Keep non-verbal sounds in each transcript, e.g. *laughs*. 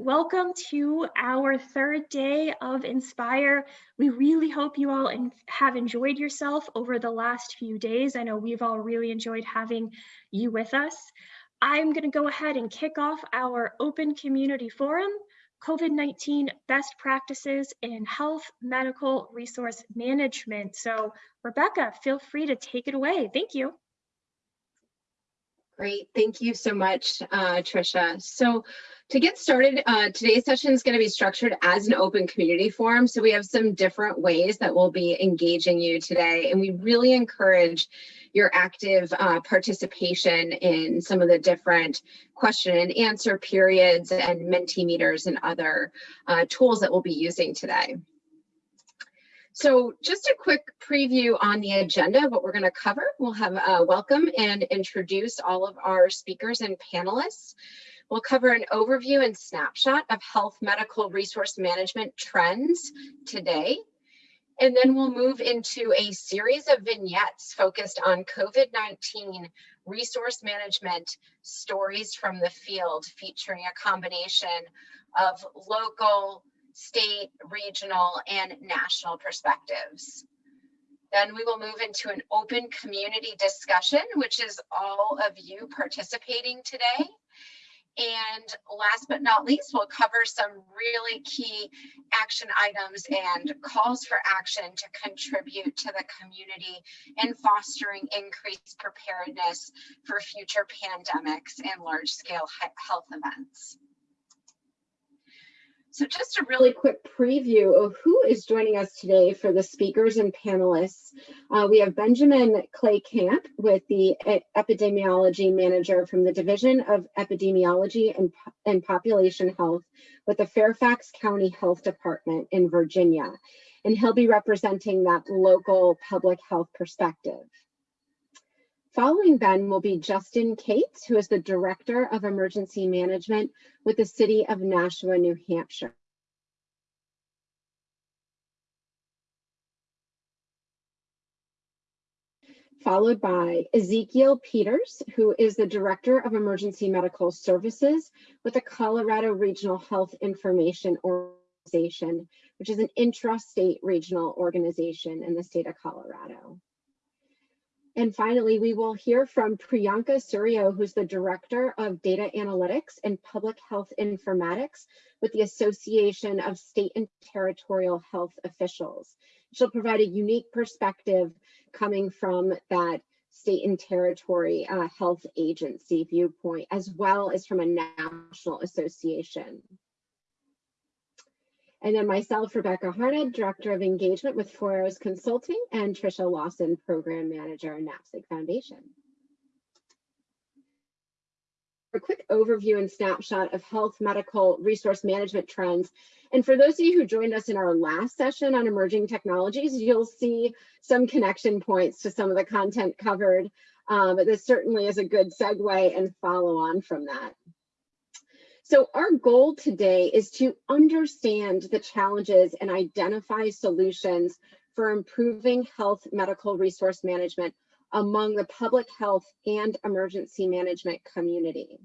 welcome to our third day of Inspire. We really hope you all have enjoyed yourself over the last few days. I know we've all really enjoyed having you with us. I'm going to go ahead and kick off our open community forum, COVID-19 best practices in health medical resource management. So Rebecca, feel free to take it away. Thank you. Great, thank you so much, uh, Trisha. So to get started, uh, today's session is going to be structured as an open community forum. So we have some different ways that we'll be engaging you today. And we really encourage your active uh, participation in some of the different question and answer periods and Mentimeters and other uh, tools that we'll be using today. So just a quick preview on the agenda what we're going to cover. We'll have uh, welcome and introduce all of our speakers and panelists. We'll cover an overview and snapshot of health medical resource management trends today. And then we'll move into a series of vignettes focused on COVID-19 resource management stories from the field featuring a combination of local, state, regional, and national perspectives. Then we will move into an open community discussion, which is all of you participating today. And last but not least, we'll cover some really key action items and calls for action to contribute to the community in fostering increased preparedness for future pandemics and large scale health events. So just a really quick preview of who is joining us today for the speakers and panelists. Uh, we have Benjamin Klekamp with the epidemiology manager from the Division of Epidemiology and, and Population Health with the Fairfax County Health Department in Virginia. And he'll be representing that local public health perspective. Following Ben will be Justin Kates, who is the Director of Emergency Management with the City of Nashua, New Hampshire. Followed by Ezekiel Peters, who is the Director of Emergency Medical Services with the Colorado Regional Health Information Organization, which is an intra-state regional organization in the state of Colorado. And finally, we will hear from Priyanka Surio, who's the Director of Data Analytics and Public Health Informatics with the Association of State and Territorial Health Officials. She'll provide a unique perspective coming from that state and territory uh, health agency viewpoint, as well as from a national association. And then myself, Rebecca Harned, Director of Engagement with Four Arrows Consulting, and Trisha Lawson, Program Manager, NAPSG Foundation. A quick overview and snapshot of health medical resource management trends. And for those of you who joined us in our last session on emerging technologies, you'll see some connection points to some of the content covered. Um, but this certainly is a good segue and follow on from that. So our goal today is to understand the challenges and identify solutions for improving health medical resource management among the public health and emergency management community.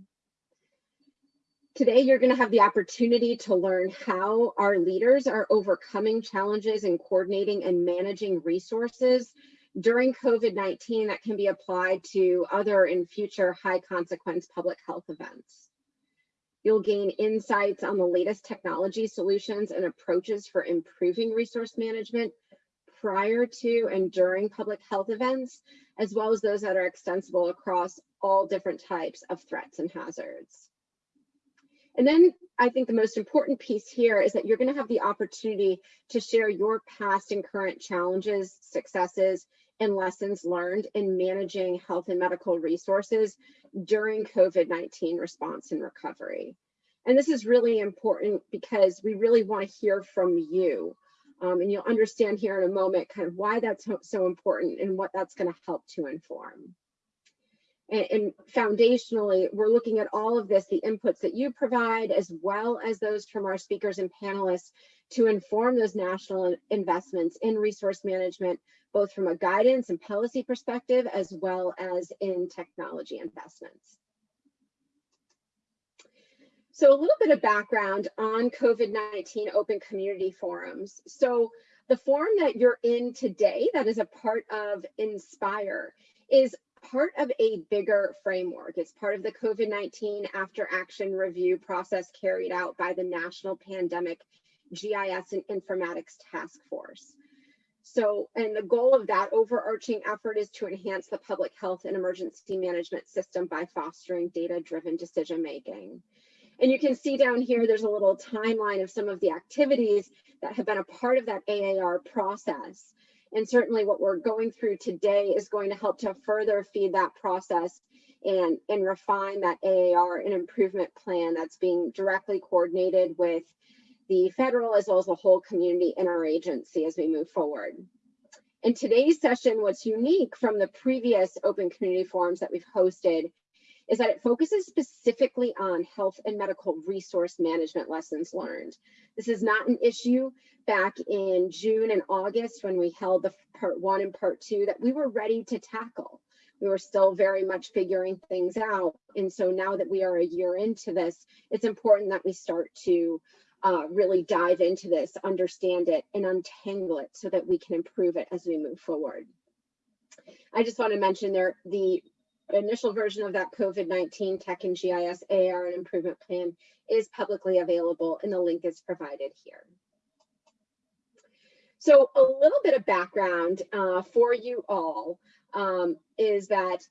Today, you're going to have the opportunity to learn how our leaders are overcoming challenges in coordinating and managing resources during COVID-19 that can be applied to other and future high consequence public health events. You'll gain insights on the latest technology solutions and approaches for improving resource management prior to and during public health events, as well as those that are extensible across all different types of threats and hazards. And then I think the most important piece here is that you're going to have the opportunity to share your past and current challenges, successes, and lessons learned in managing health and medical resources during COVID-19 response and recovery. And this is really important because we really want to hear from you. Um, and you'll understand here in a moment kind of why that's so important and what that's going to help to inform. And, and, foundationally, we're looking at all of this, the inputs that you provide, as well as those from our speakers and panelists to inform those national investments in resource management, both from a guidance and policy perspective, as well as in technology investments. So a little bit of background on COVID-19 open community forums. So the forum that you're in today that is a part of Inspire is part of a bigger framework. It's part of the COVID-19 after action review process carried out by the National Pandemic GIS and Informatics Task Force. So, and the goal of that overarching effort is to enhance the public health and emergency management system by fostering data-driven decision making. And you can see down here, there's a little timeline of some of the activities that have been a part of that AAR process. And certainly what we're going through today is going to help to further feed that process and, and refine that AAR and improvement plan that's being directly coordinated with the federal as well as the whole community interagency as we move forward. In today's session, what's unique from the previous open community forums that we've hosted is that it focuses specifically on health and medical resource management lessons learned. This is not an issue back in June and August when we held the part one and part two that we were ready to tackle. We were still very much figuring things out. And so now that we are a year into this, it's important that we start to uh, really dive into this, understand it, and untangle it so that we can improve it as we move forward. I just want to mention there the initial version of that COVID-19 Tech and GIS AR and improvement plan is publicly available and the link is provided here. So a little bit of background uh, for you all um, is that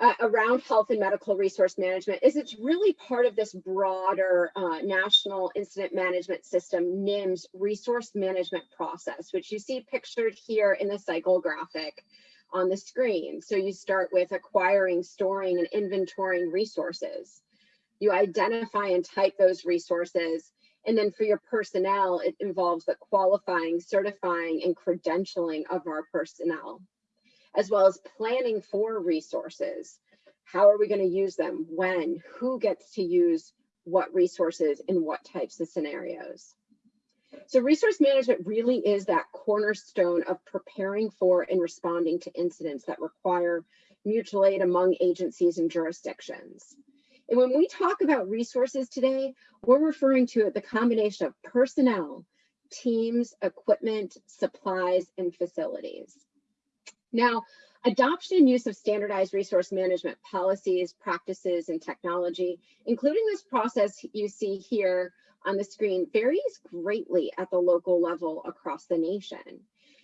uh, around health and medical resource management is it's really part of this broader uh, national incident management system NIMS resource management process, which you see pictured here in the cycle graphic on the screen. So you start with acquiring, storing, and inventorying resources. You identify and type those resources. And then for your personnel, it involves the qualifying, certifying, and credentialing of our personnel, as well as planning for resources. How are we going to use them? When? Who gets to use what resources in what types of scenarios? So resource management really is that cornerstone of preparing for and responding to incidents that require mutual aid among agencies and jurisdictions. And when we talk about resources today, we're referring to the combination of personnel, teams, equipment, supplies, and facilities. Now, adoption and use of standardized resource management policies, practices, and technology, including this process you see here on the screen varies greatly at the local level across the nation.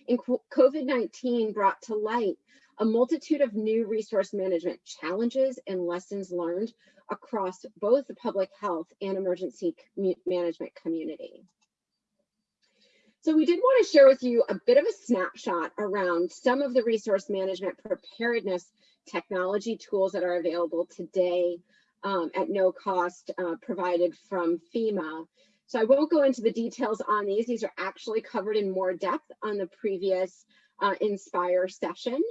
And COVID-19 brought to light a multitude of new resource management challenges and lessons learned across both the public health and emergency management community. So we did want to share with you a bit of a snapshot around some of the resource management preparedness technology tools that are available today um, at no cost uh, provided from FEMA. So I won't go into the details on these. These are actually covered in more depth on the previous uh, Inspire session.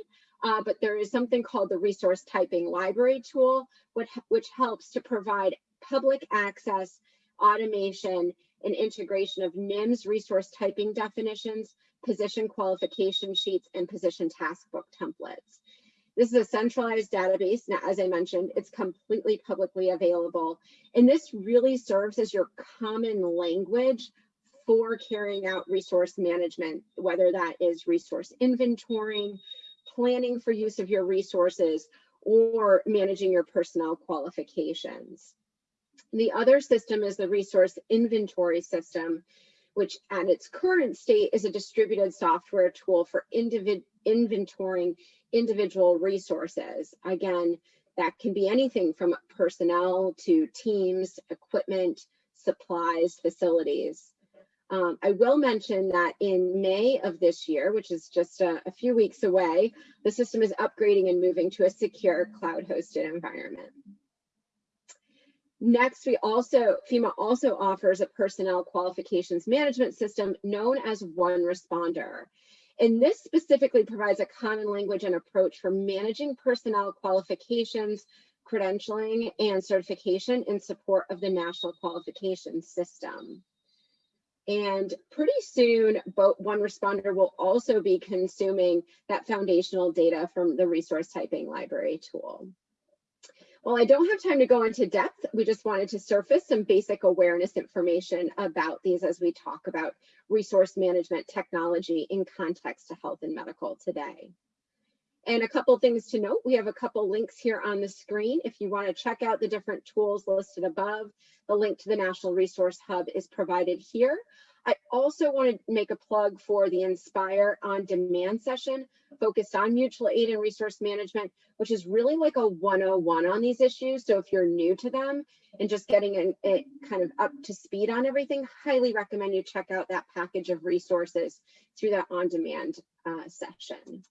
Uh, but there is something called the resource typing library tool, which, which helps to provide public access, automation, and integration of NIMS resource typing definitions, position qualification sheets, and position task book templates. This is a centralized database. Now, as I mentioned, it's completely publicly available. And this really serves as your common language for carrying out resource management, whether that is resource inventorying, planning for use of your resources, or managing your personnel qualifications. The other system is the resource inventory system, which at its current state is a distributed software tool for individ inventorying individual resources. Again, that can be anything from personnel to teams, equipment, supplies, facilities. Um, I will mention that in May of this year, which is just a, a few weeks away, the system is upgrading and moving to a secure cloud hosted environment. Next, we also, FEMA also offers a personnel qualifications management system known as One Responder. And this specifically provides a common language and approach for managing personnel qualifications, credentialing, and certification in support of the national qualification system. And pretty soon, One Responder will also be consuming that foundational data from the resource typing library tool. While I don't have time to go into depth, we just wanted to surface some basic awareness information about these as we talk about resource management technology in context to health and medical today. And a couple things to note, we have a couple links here on the screen. If you wanna check out the different tools listed above, the link to the National Resource Hub is provided here. I also want to make a plug for the Inspire on Demand session focused on mutual aid and resource management, which is really like a 101 on these issues. So if you're new to them and just getting it kind of up to speed on everything, highly recommend you check out that package of resources through that on demand uh, session.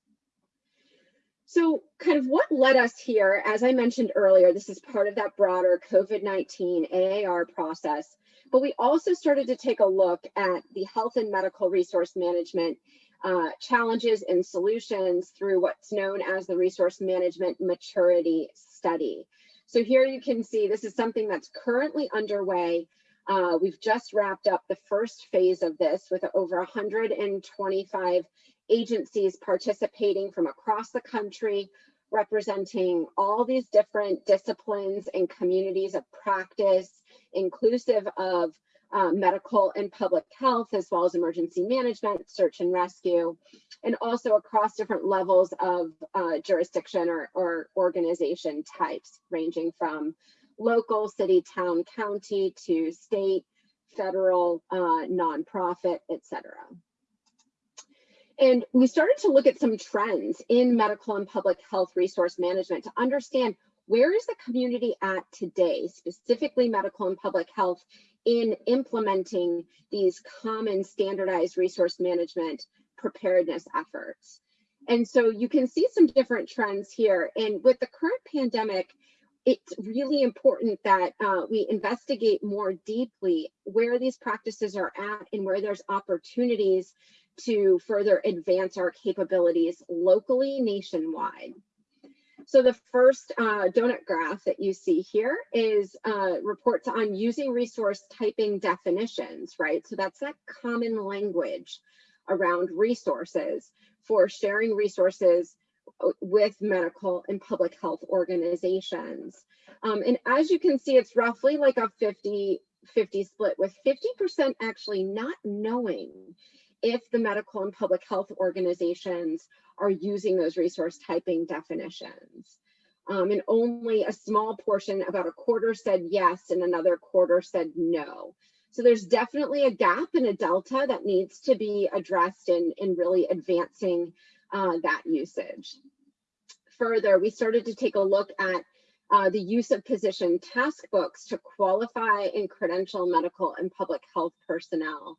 So kind of what led us here, as I mentioned earlier, this is part of that broader COVID-19 AAR process, but we also started to take a look at the health and medical resource management uh, challenges and solutions through what's known as the resource management maturity study. So here you can see this is something that's currently underway. Uh, we've just wrapped up the first phase of this with over 125 agencies participating from across the country, representing all these different disciplines and communities of practice, inclusive of uh, medical and public health, as well as emergency management, search and rescue, and also across different levels of uh, jurisdiction or, or organization types, ranging from local, city, town, county to state, federal, uh, nonprofit, etc. And we started to look at some trends in medical and public health resource management to understand where is the community at today, specifically medical and public health, in implementing these common standardized resource management preparedness efforts. And so you can see some different trends here. And with the current pandemic, it's really important that uh, we investigate more deeply where these practices are at and where there's opportunities to further advance our capabilities locally nationwide. So the first uh, donut graph that you see here is uh, reports on using resource typing definitions, right? So that's that common language around resources for sharing resources uh, with medical and public health organizations. Um, and as you can see, it's roughly like a 50 50 split with 50% actually not knowing if the medical and public health organizations are using those resource typing definitions. Um, and only a small portion, about a quarter said yes, and another quarter said no. So there's definitely a gap and a delta that needs to be addressed in, in really advancing uh, that usage. Further, we started to take a look at uh, the use of position task books to qualify and credential medical and public health personnel.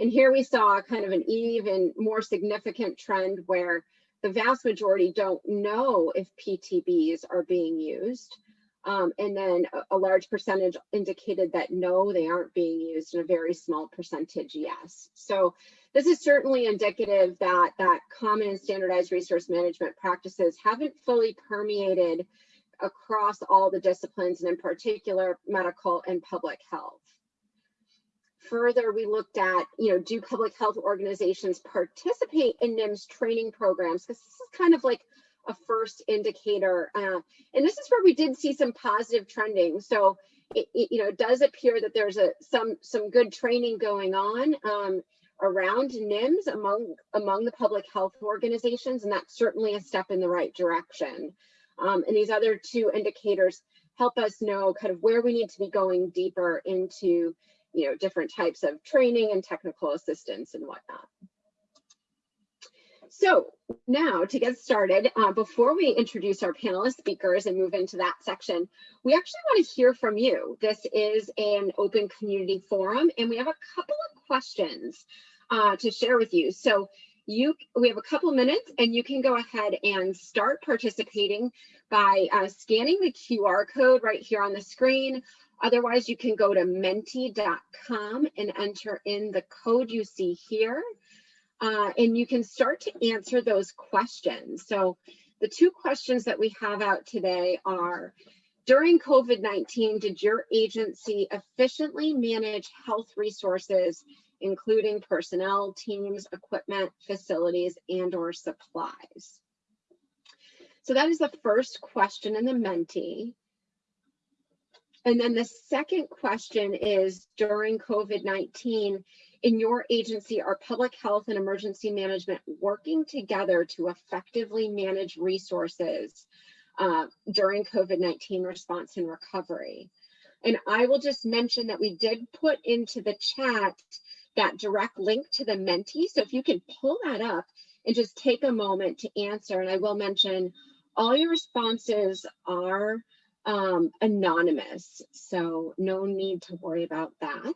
And here we saw kind of an even more significant trend where the vast majority don't know if PTBs are being used. Um, and then a, a, large percentage indicated that no, they aren't being used, and a very small percentage yes. So this is certainly indicative that that common and standardized resource management practices haven't fully permeated across all the disciplines, and in particular, medical and public health. Further, we looked at, you know, do public health organizations participate in NIMS training programs? Because this is kind of like a first indicator. Uh, and this is where we did see some positive trending. So, it, it, you know, it does appear that there's a some some good training going on um, around NIMS among among the public health organizations, and that's certainly a step in the right direction. Um, and these other two indicators help us know kind of where we need to be going deeper into you know, different types of training and technical assistance and whatnot. So now to get started, uh, before we introduce our panelist speakers and move into that section, we actually want to hear from you. This is an open community forum and we have a couple of questions uh, to share with you. So you, we have a couple minutes and you can go ahead and start participating by uh, scanning the QR code right here on the screen Otherwise, you can go to menti.com and enter in the code you see here. Uh, and you can start to answer those questions. So the two questions that we have out today are, during COVID-19, did your agency efficiently manage health resources, including personnel, teams, equipment, facilities, and or supplies? So that is the first question in the Menti. And then the second question is during COVID-19, in your agency, are public health and emergency management working together to effectively manage resources uh, during COVID-19 response and recovery? And I will just mention that we did put into the chat that direct link to the Menti. So if you can pull that up and just take a moment to answer, and I will mention all your responses are um, anonymous, so no need to worry about that.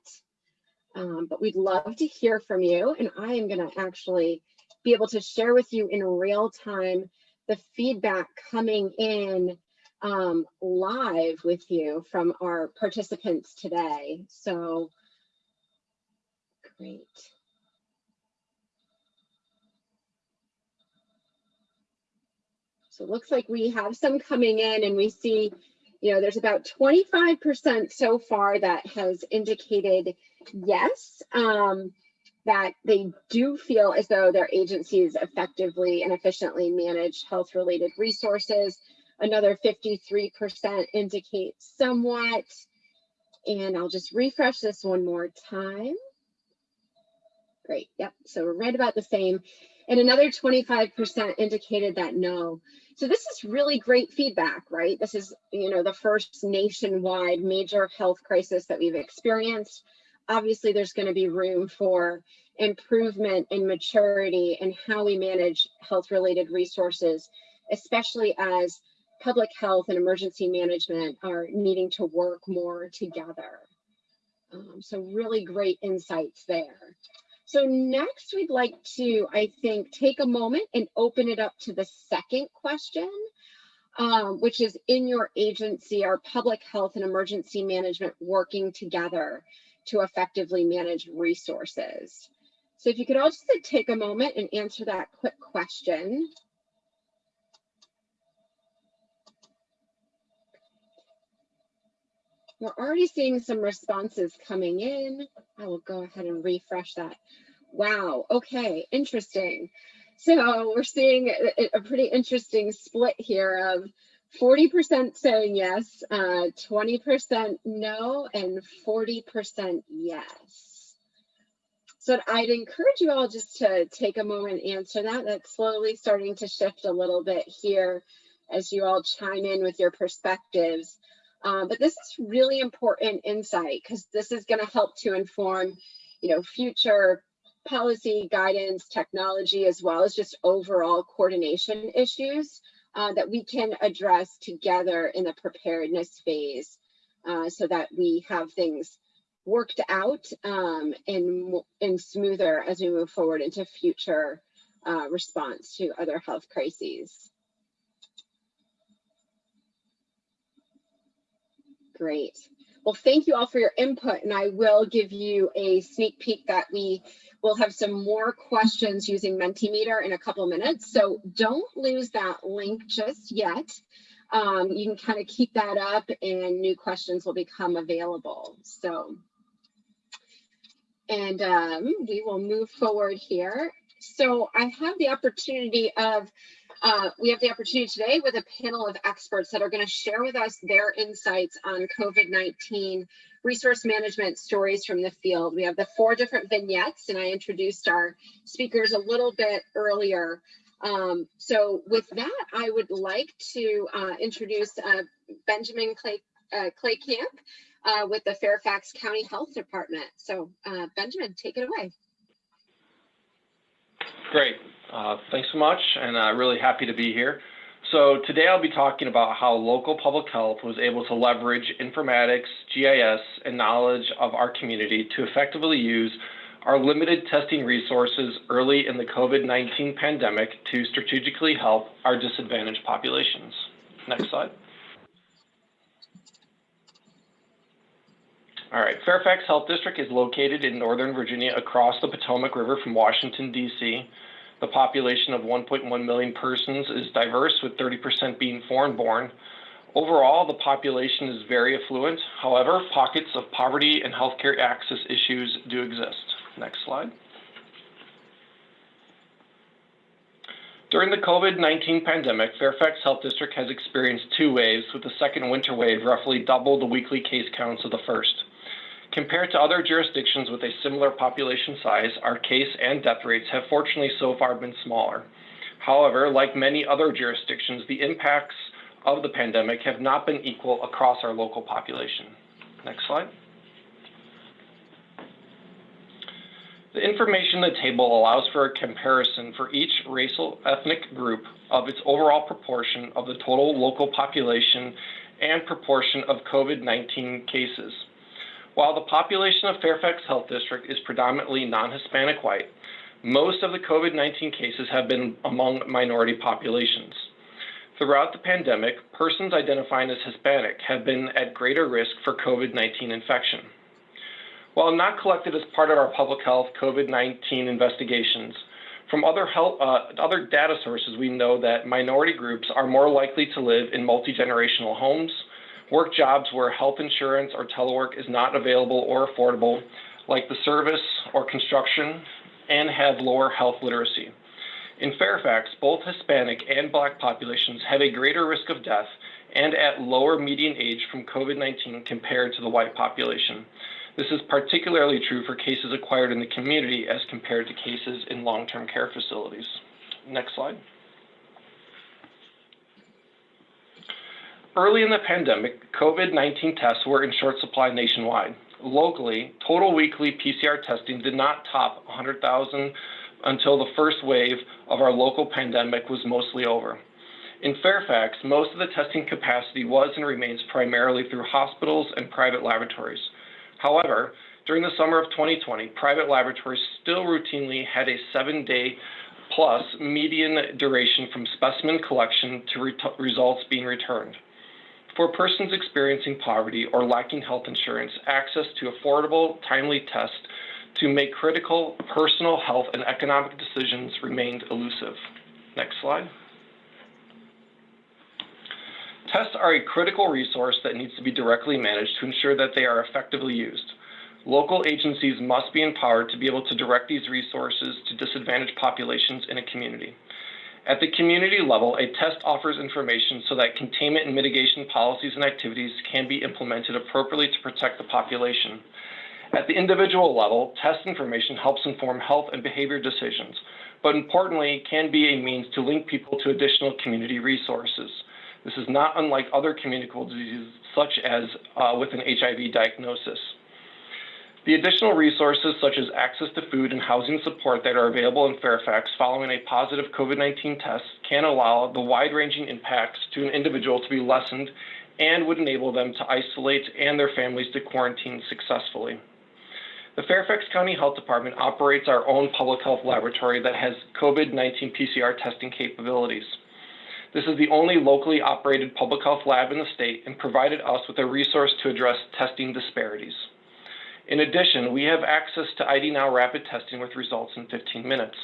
Um, but we'd love to hear from you, and I am going to actually be able to share with you in real time the feedback coming in um, live with you from our participants today. So great. So it looks like we have some coming in and we see, you know, there's about 25% so far that has indicated yes, um, that they do feel as though their agencies effectively and efficiently manage health related resources. Another 53% indicate somewhat. And I'll just refresh this one more time. Great, yep, so we're right about the same. And another 25% indicated that no. So this is really great feedback, right? This is, you know, the first nationwide major health crisis that we've experienced. Obviously, there's going to be room for improvement and maturity and how we manage health related resources, especially as public health and emergency management are needing to work more together. Um, so really great insights there. So next we'd like to, I think, take a moment and open it up to the second question, um, which is in your agency, are public health and emergency management working together to effectively manage resources? So if you could all just take a moment and answer that quick question. We're already seeing some responses coming in. I will go ahead and refresh that. Wow, okay, interesting. So we're seeing a, pretty interesting split here of 40% saying yes, 20% uh, no, and 40% yes. So I'd encourage you all just to take a moment and answer that. That's slowly starting to shift a little bit here as you all chime in with your perspectives. Um, but this is really important insight because this is going to help to inform, you know, future policy guidance, technology, as well as just overall coordination issues uh, that we can address together in the preparedness phase uh, so that we have things worked out um, and, and smoother as we move forward into future uh, response to other health crises. Great. Well, thank you all for your input, and I will give you a sneak peek that we will have some more questions using Mentimeter in a couple minutes. So don't lose that link just yet. Um, you can kind of keep that up and new questions will become available. So, and um, we will move forward here. So I have the opportunity of uh, we have the opportunity today with a panel of experts that are going to share with us their insights on COVID-19 resource management stories from the field. We have the four different vignettes, and I introduced our speakers a little bit earlier. Um, so with that, I would like to uh, introduce uh, Benjamin Clay, uh, Klekamp uh, with the Fairfax County Health Department. So uh, Benjamin, take it away. Great. Uh, thanks so much, and I'm really happy to be here. So today I'll be talking about how local public health was able to leverage informatics, GIS, and knowledge of our community to effectively use our limited testing resources early in the COVID-19 pandemic to strategically help our disadvantaged populations. Next slide. All right, Fairfax Health District is located in Northern Virginia across the Potomac River from Washington, D.C. The population of 1.1 million persons is diverse, with 30% being foreign-born. Overall, the population is very affluent. However, pockets of poverty and healthcare access issues do exist. Next slide. During the COVID-19 pandemic, Fairfax Health District has experienced two waves, with the second winter wave roughly double the weekly case counts of the first. Compared to other jurisdictions with a similar population size, our case and death rates have fortunately so far been smaller. However, like many other jurisdictions, the impacts of the pandemic have not been equal across our local population. Next slide. The information in the table allows for a comparison for each racial ethnic group of its overall proportion of the total local population and proportion of COVID-19 cases. While the population of Fairfax Health District is predominantly non-Hispanic white, most of the COVID-19 cases have been among minority populations. Throughout the pandemic, persons identifying as Hispanic have been at greater risk for COVID-19 infection. While not collected as part of our public health COVID-19 investigations, from other, health, uh, other data sources, we know that minority groups are more likely to live in multi-generational homes, work jobs where health insurance or telework is not available or affordable, like the service or construction, and have lower health literacy. In Fairfax, both Hispanic and Black populations have a greater risk of death and at lower median age from COVID-19 compared to the white population. This is particularly true for cases acquired in the community as compared to cases in long-term care facilities. Next slide. Early in the pandemic, COVID-19 tests were in short supply nationwide. Locally, total weekly PCR testing did not top 100,000 until the first wave of our local pandemic was mostly over. In Fairfax, most of the testing capacity was and remains primarily through hospitals and private laboratories. However, during the summer of 2020, private laboratories still routinely had a seven day plus median duration from specimen collection to re results being returned. For persons experiencing poverty or lacking health insurance, access to affordable, timely tests to make critical personal health and economic decisions remained elusive. Next slide. Tests are a critical resource that needs to be directly managed to ensure that they are effectively used. Local agencies must be empowered to be able to direct these resources to disadvantaged populations in a community. At the community level, a test offers information so that containment and mitigation policies and activities can be implemented appropriately to protect the population. At the individual level, test information helps inform health and behavior decisions, but importantly, can be a means to link people to additional community resources. This is not unlike other communicable diseases, such as uh, with an HIV diagnosis. The additional resources, such as access to food and housing support that are available in Fairfax following a positive COVID-19 test, can allow the wide-ranging impacts to an individual to be lessened and would enable them to isolate and their families to quarantine successfully. The Fairfax County Health Department operates our own public health laboratory that has COVID-19 PCR testing capabilities. This is the only locally operated public health lab in the state and provided us with a resource to address testing disparities. In addition, we have access to ID Now rapid testing with results in 15 minutes.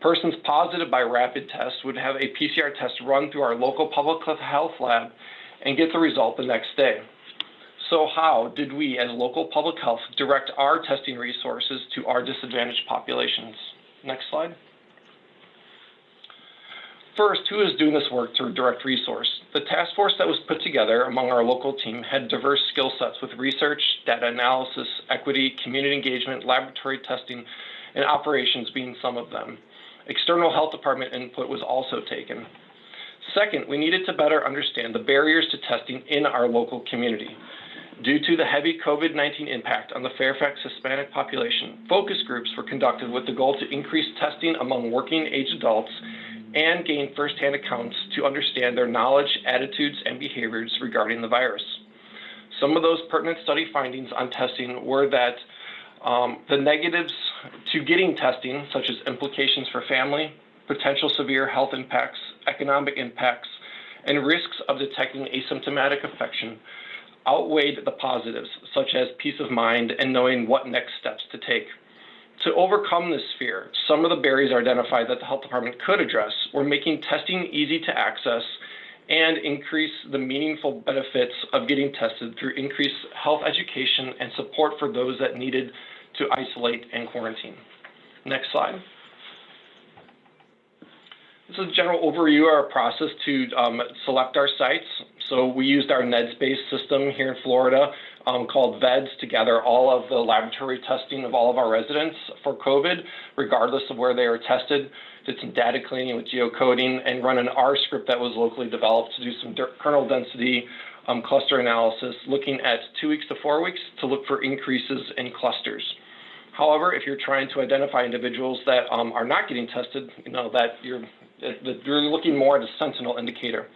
Persons positive by rapid test would have a PCR test run through our local public health lab and get the result the next day. So how did we as local public health direct our testing resources to our disadvantaged populations? Next slide. First, who is doing this work to direct resource? The task force that was put together among our local team had diverse skill sets with research, data analysis, equity, community engagement, laboratory testing, and operations being some of them. External health department input was also taken. Second, we needed to better understand the barriers to testing in our local community. Due to the heavy COVID-19 impact on the Fairfax Hispanic population, focus groups were conducted with the goal to increase testing among working age adults and gain firsthand accounts to understand their knowledge, attitudes, and behaviors regarding the virus. Some of those pertinent study findings on testing were that um, the negatives to getting testing, such as implications for family, potential severe health impacts, economic impacts, and risks of detecting asymptomatic infection, outweighed the positives, such as peace of mind and knowing what next steps to take. To overcome this fear, some of the barriers identified that the health department could address were making testing easy to access and increase the meaningful benefits of getting tested through increased health education and support for those that needed to isolate and quarantine. Next slide. This is a general overview of our process to um, select our sites. So we used our NEDSS-based system here in Florida um, called VEDSS to gather all of the laboratory testing of all of our residents for COVID, regardless of where they were tested. Did some data cleaning with geocoding and run an R script that was locally developed to do some kernel density um, cluster analysis, looking at two weeks to four weeks to look for increases in clusters. However, if you're trying to identify individuals that um, are not getting tested, you know that you're that you're looking more at a sentinel indicator.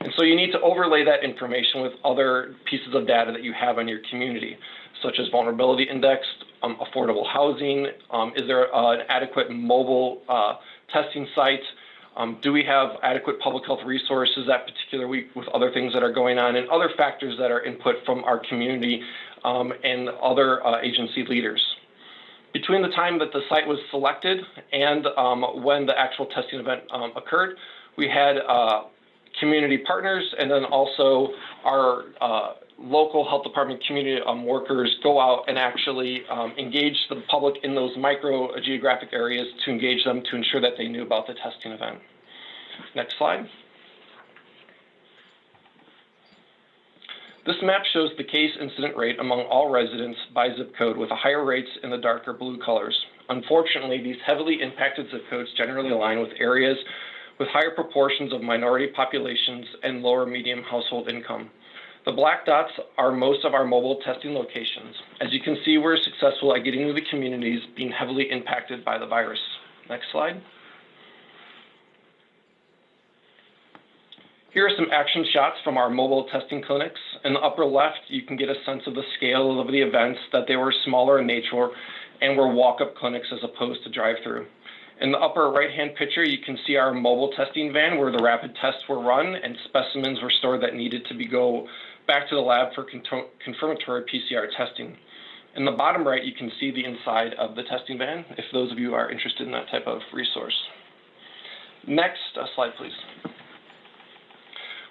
And so you need to overlay that information with other pieces of data that you have on your community, such as vulnerability index, um, affordable housing, um, is there uh, an adequate mobile uh, testing site, um, do we have adequate public health resources that particular week with other things that are going on and other factors that are input from our community um, and other uh, agency leaders. Between the time that the site was selected and um, when the actual testing event um, occurred, we had uh, community partners and then also our uh, local health department community um, workers go out and actually um, engage the public in those micro geographic areas to engage them to ensure that they knew about the testing event. Next slide. This map shows the case incident rate among all residents by zip code with the higher rates in the darker blue colors. Unfortunately, these heavily impacted zip codes generally align with areas with higher proportions of minority populations and lower medium household income. The black dots are most of our mobile testing locations. As you can see, we're successful at getting to the communities being heavily impacted by the virus. Next slide. Here are some action shots from our mobile testing clinics. In the upper left, you can get a sense of the scale of the events, that they were smaller in nature and were walk-up clinics as opposed to drive-through. In the upper right-hand picture, you can see our mobile testing van where the rapid tests were run and specimens were stored that needed to be go back to the lab for confirmatory PCR testing. In the bottom right, you can see the inside of the testing van, if those of you are interested in that type of resource. Next slide, please.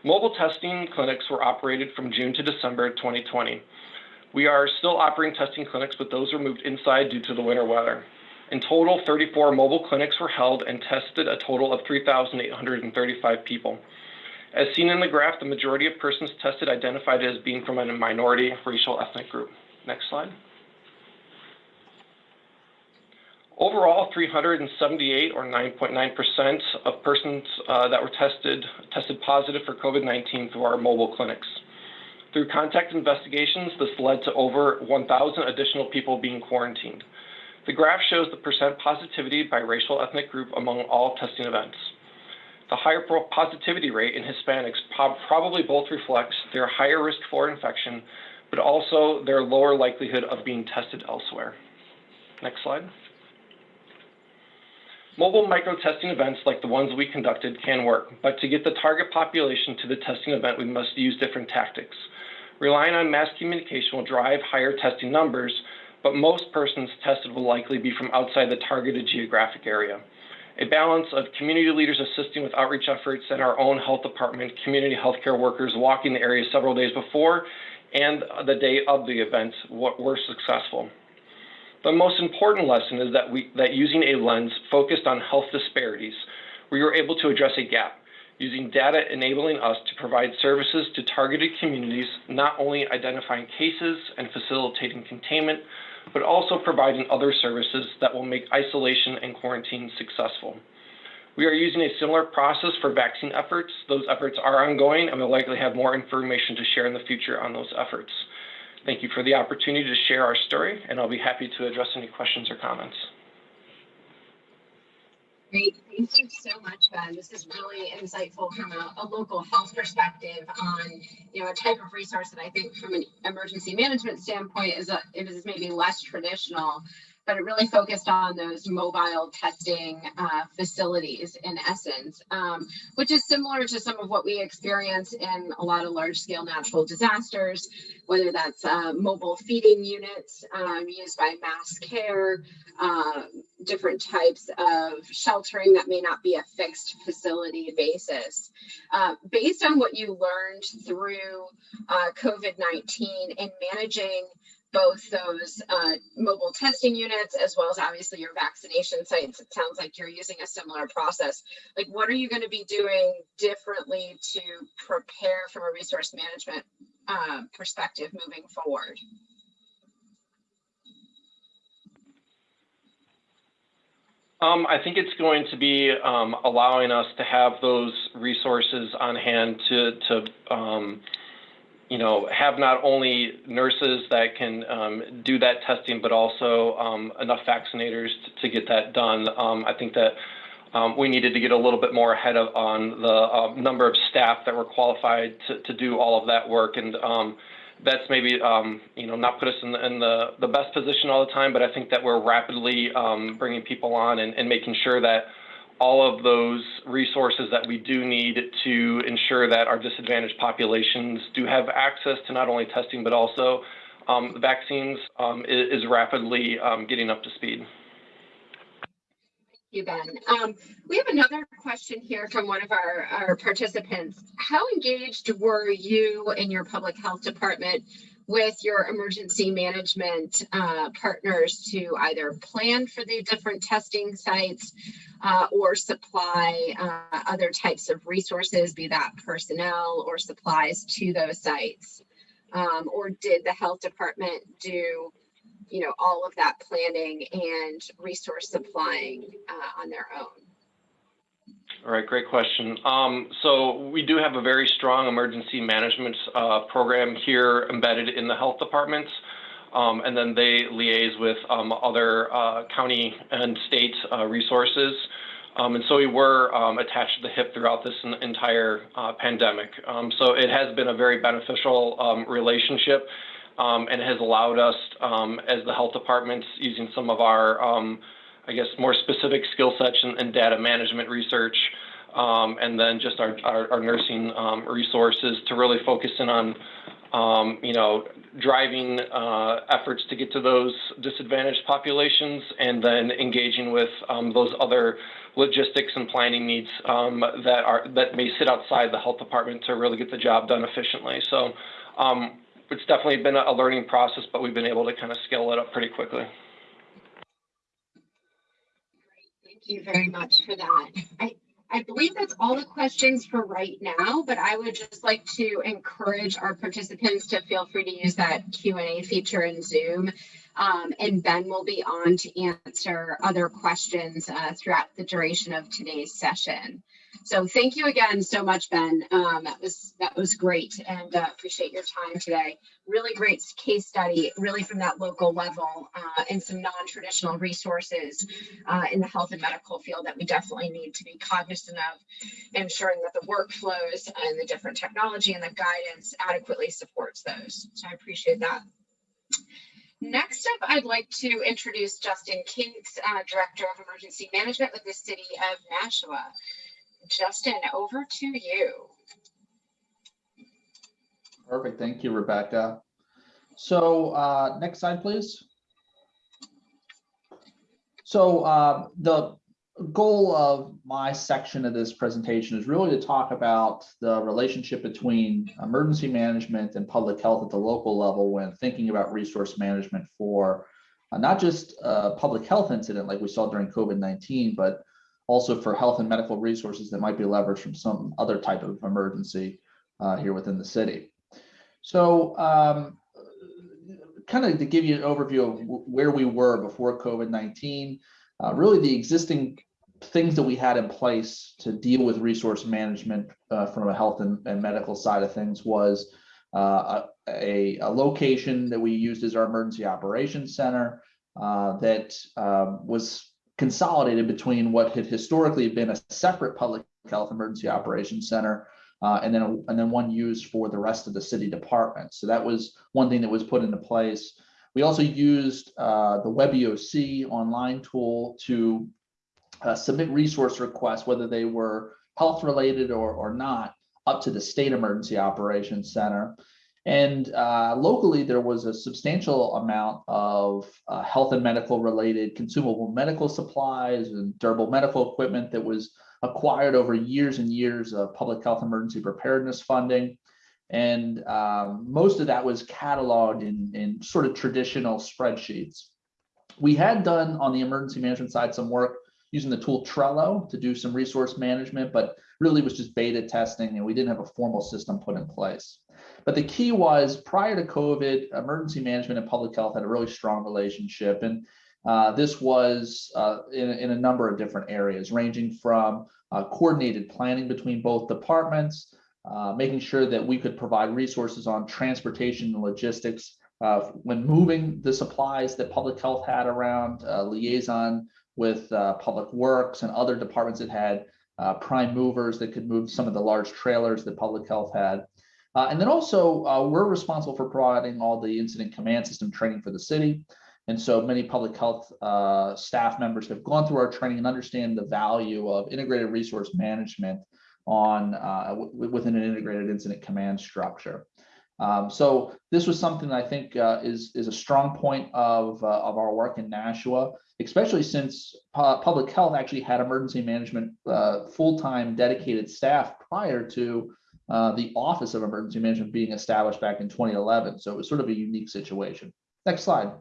Mobile testing clinics were operated from June to December 2020. We are still operating testing clinics, but those were moved inside due to the winter weather. In total, 34 mobile clinics were held and tested a total of 3,835 people. As seen in the graph, the majority of persons tested identified as being from a minority racial ethnic group. Next slide. Overall, 378 or 9.9% of persons uh, that were tested tested positive for COVID-19 through our mobile clinics. Through contact investigations, this led to over 1,000 additional people being quarantined. The graph shows the percent positivity by racial ethnic group among all testing events. The higher positivity rate in Hispanics probably both reflects their higher risk for infection, but also their lower likelihood of being tested elsewhere. Next slide. Mobile micro-testing events like the ones we conducted can work, but to get the target population to the testing event, we must use different tactics. Relying on mass communication will drive higher testing numbers, but most persons tested will likely be from outside the targeted geographic area a balance of community leaders assisting with outreach efforts and our own health department, community healthcare workers walking the area several days before and the day of the event were successful. The most important lesson is that, we, that using a lens focused on health disparities, we were able to address a gap, using data enabling us to provide services to targeted communities, not only identifying cases and facilitating containment, but also providing other services that will make isolation and quarantine successful. We are using a similar process for vaccine efforts. Those efforts are ongoing and we'll likely have more information to share in the future on those efforts. Thank you for the opportunity to share our story and I'll be happy to address any questions or comments. Great. Thank you so much, Ben. This is really insightful from a, a, local health perspective on, you know, a type of resource that I think from an emergency management standpoint is, a, is maybe less traditional but it really focused on those mobile testing uh, facilities in essence, um, which is similar to some of what we experience in a lot of large scale natural disasters, whether that's uh, mobile feeding units um, used by mass care, uh, different types of sheltering that may not be a fixed facility basis. Uh, based on what you learned through uh, COVID-19 in managing both those uh, mobile testing units as well as obviously your vaccination sites. It sounds like you're using a similar process. Like, what are you going to be doing differently to prepare from a resource management uh, perspective moving forward? Um, I think it's going to be um, allowing us to have those resources on hand to, to um, you know, have not only nurses that can um, do that testing, but also um, enough vaccinators to, to, get that done. Um, I think that we needed to get a little bit more ahead of on the uh, number of staff that were qualified to, to do all of that work. And that's maybe um, you know not put us in, the, in the, the best position all the time, but I think that we're rapidly um, bringing people on and, and, making sure that all of those resources that we do need to ensure that our disadvantaged populations do have access to not only testing but also um, vaccines um, is, is, rapidly um, getting up to speed Thank you, Ben. Um, we have another question here from one of our, our participants. How engaged were you in your public health department with your emergency management uh, partners to either plan for the different testing sites uh, or supply uh, other types of resources, be that personnel or supplies to those sites? Um, or did the health department do you know, all of that planning and resource supplying uh, on their own? All right, great question. Um, so we do have a very strong emergency management uh, program here embedded in the health departments. Um, and then they liaise with um, other uh, county and state uh, resources. Um, and so we were um, attached to the hip throughout this entire uh, pandemic. Um, so it has been a very beneficial relationship and has allowed us, as the health departments, using some of our, I guess, more specific skill sets and, data management research, um, and then just our, our, our nursing um, resources to really focus in on, um, you know, driving uh, efforts to get to those disadvantaged populations, and then engaging with those other logistics and planning needs that are that may sit outside the health department to really get the job done efficiently. So. Um, it's definitely been a learning process, but we've been able to kind of scale it up pretty quickly. Thank you very much for that. I, I believe that's all the questions for right now, but I would just like to encourage our participants to feel free to use that Q&A feature in Zoom. Um, and Ben will be on to answer other questions uh, throughout the duration of today's session. So thank you again so much, Ben. Um, that was that was great, and uh, appreciate your time today. Really great case study, really from that local level, uh, and some non-traditional resources uh, in the health and medical field that we definitely need to be cognizant of, ensuring that the workflows and the different technology and the guidance adequately supports those. So I appreciate that. Next up, I'd like to introduce Justin Kates, uh, Director of Emergency Management with the City of Nashua. Justin, over to you. Perfect. Thank you, Rebecca. So uh, next slide, please. So uh, the goal of my section of this presentation is really to talk about the relationship between emergency management and public health at the local level when thinking about resource management for uh, not just a public health incident like we saw during COVID-19, but also for health and medical resources that might be leveraged from some other type of emergency uh, here within the city. So um, kind of to give you an overview of where we were before COVID-19, uh, really the existing things that we had in place to deal with resource management uh, from a health and, and, medical side of things was uh, a, a, location that we used as our emergency operations center uh, that um, was consolidated between what had historically been a separate public health emergency operations center uh, and then a, and then one used for the rest of the city departments. So that was one thing that was put into place. We also used uh, the WebEOC online tool to uh, submit resource requests, whether they were health related or, or not, up to the State Emergency Operations Center. And uh, locally, there was a substantial amount of uh, health and medical related consumable medical supplies and durable medical equipment that was acquired over years and years of public health emergency preparedness funding. And um, most of that was cataloged in, in sort of traditional spreadsheets. We had done on the emergency management side some work using the tool Trello to do some resource management, but really was just beta testing and we didn't have a formal system put in place. But the key was prior to COVID, emergency management and public health had a really strong relationship. And uh, this was uh, in, in, a number of different areas, ranging from uh, coordinated planning between both departments, uh, making sure that we could provide resources on transportation and logistics uh, when moving the supplies that public health had around, uh, liaison with public works and other departments that had prime movers that could move some of the large trailers that public health had. and then also, we're responsible for providing all the incident command system training for the city. And so many public health uh, staff members have gone through our training and understand the value of integrated resource management on uh, within an integrated incident command structure. Um, so this was something I think uh, is is a strong point of uh, of our work in Nashua, especially since pu public health actually had emergency management uh, full time dedicated staff prior to uh, the Office of Emergency Management being established back in 2011. So it was sort of a unique situation. Next slide.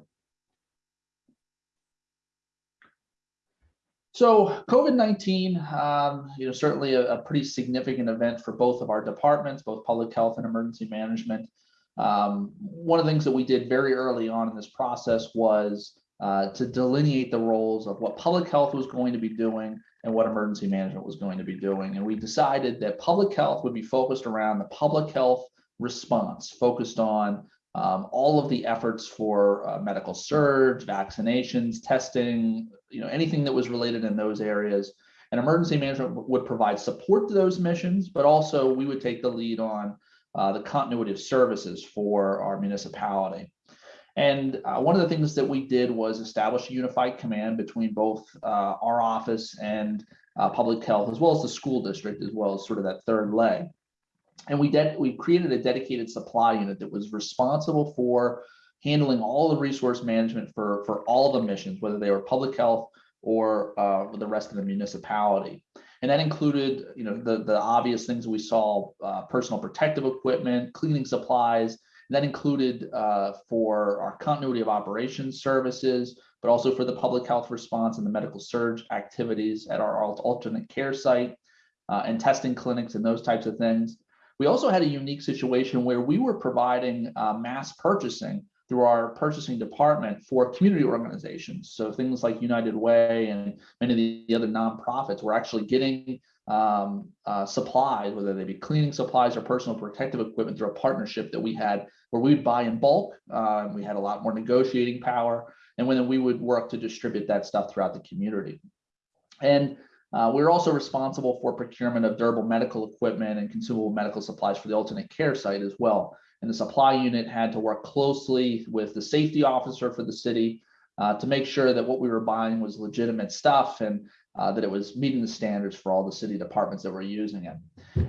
So COVID-19, um, you know, certainly a, a, pretty significant event for both of our departments, both public health and emergency management. Um, one of the things that we did very early on in this process was uh, to delineate the roles of what public health was going to be doing and what emergency management was going to be doing. And we decided that public health would be focused around the public health response, focused on um, all of the efforts for uh, medical surge, vaccinations, testing, you know, anything that was related in those areas. And emergency management would provide support to those missions, but also we would take the lead on uh, the continuity of services for our municipality. And uh, one of the things that we did was establish a unified command between both uh, our office and uh, public health, as well as the school district, as well as sort of that third leg and we did we created a dedicated supply unit that was responsible for handling all the resource management for for all the missions whether they were public health or uh, the rest of the municipality. And that included you know the the obvious things we saw uh, personal protective equipment cleaning supplies. That included uh, for our continuity of operations services but also for the public health response and the medical surge activities at our alternate care site uh, and testing clinics and those types of things we also had a unique situation where we were providing uh, mass purchasing through our purchasing department for community organizations. So things like United Way and many of the other nonprofits were actually getting um, uh, supplies, whether they be cleaning supplies or personal protective equipment through a partnership that we had where we'd buy in bulk. Uh, we had a lot more negotiating power and then we would work to distribute that stuff throughout the community. And uh, we're also responsible for procurement of durable medical equipment and consumable medical supplies for the alternate care site as well. And the supply unit had to work closely with the safety officer for the city uh, to make sure that what we were buying was legitimate stuff and uh, that it was meeting the standards for all the city departments that were using it.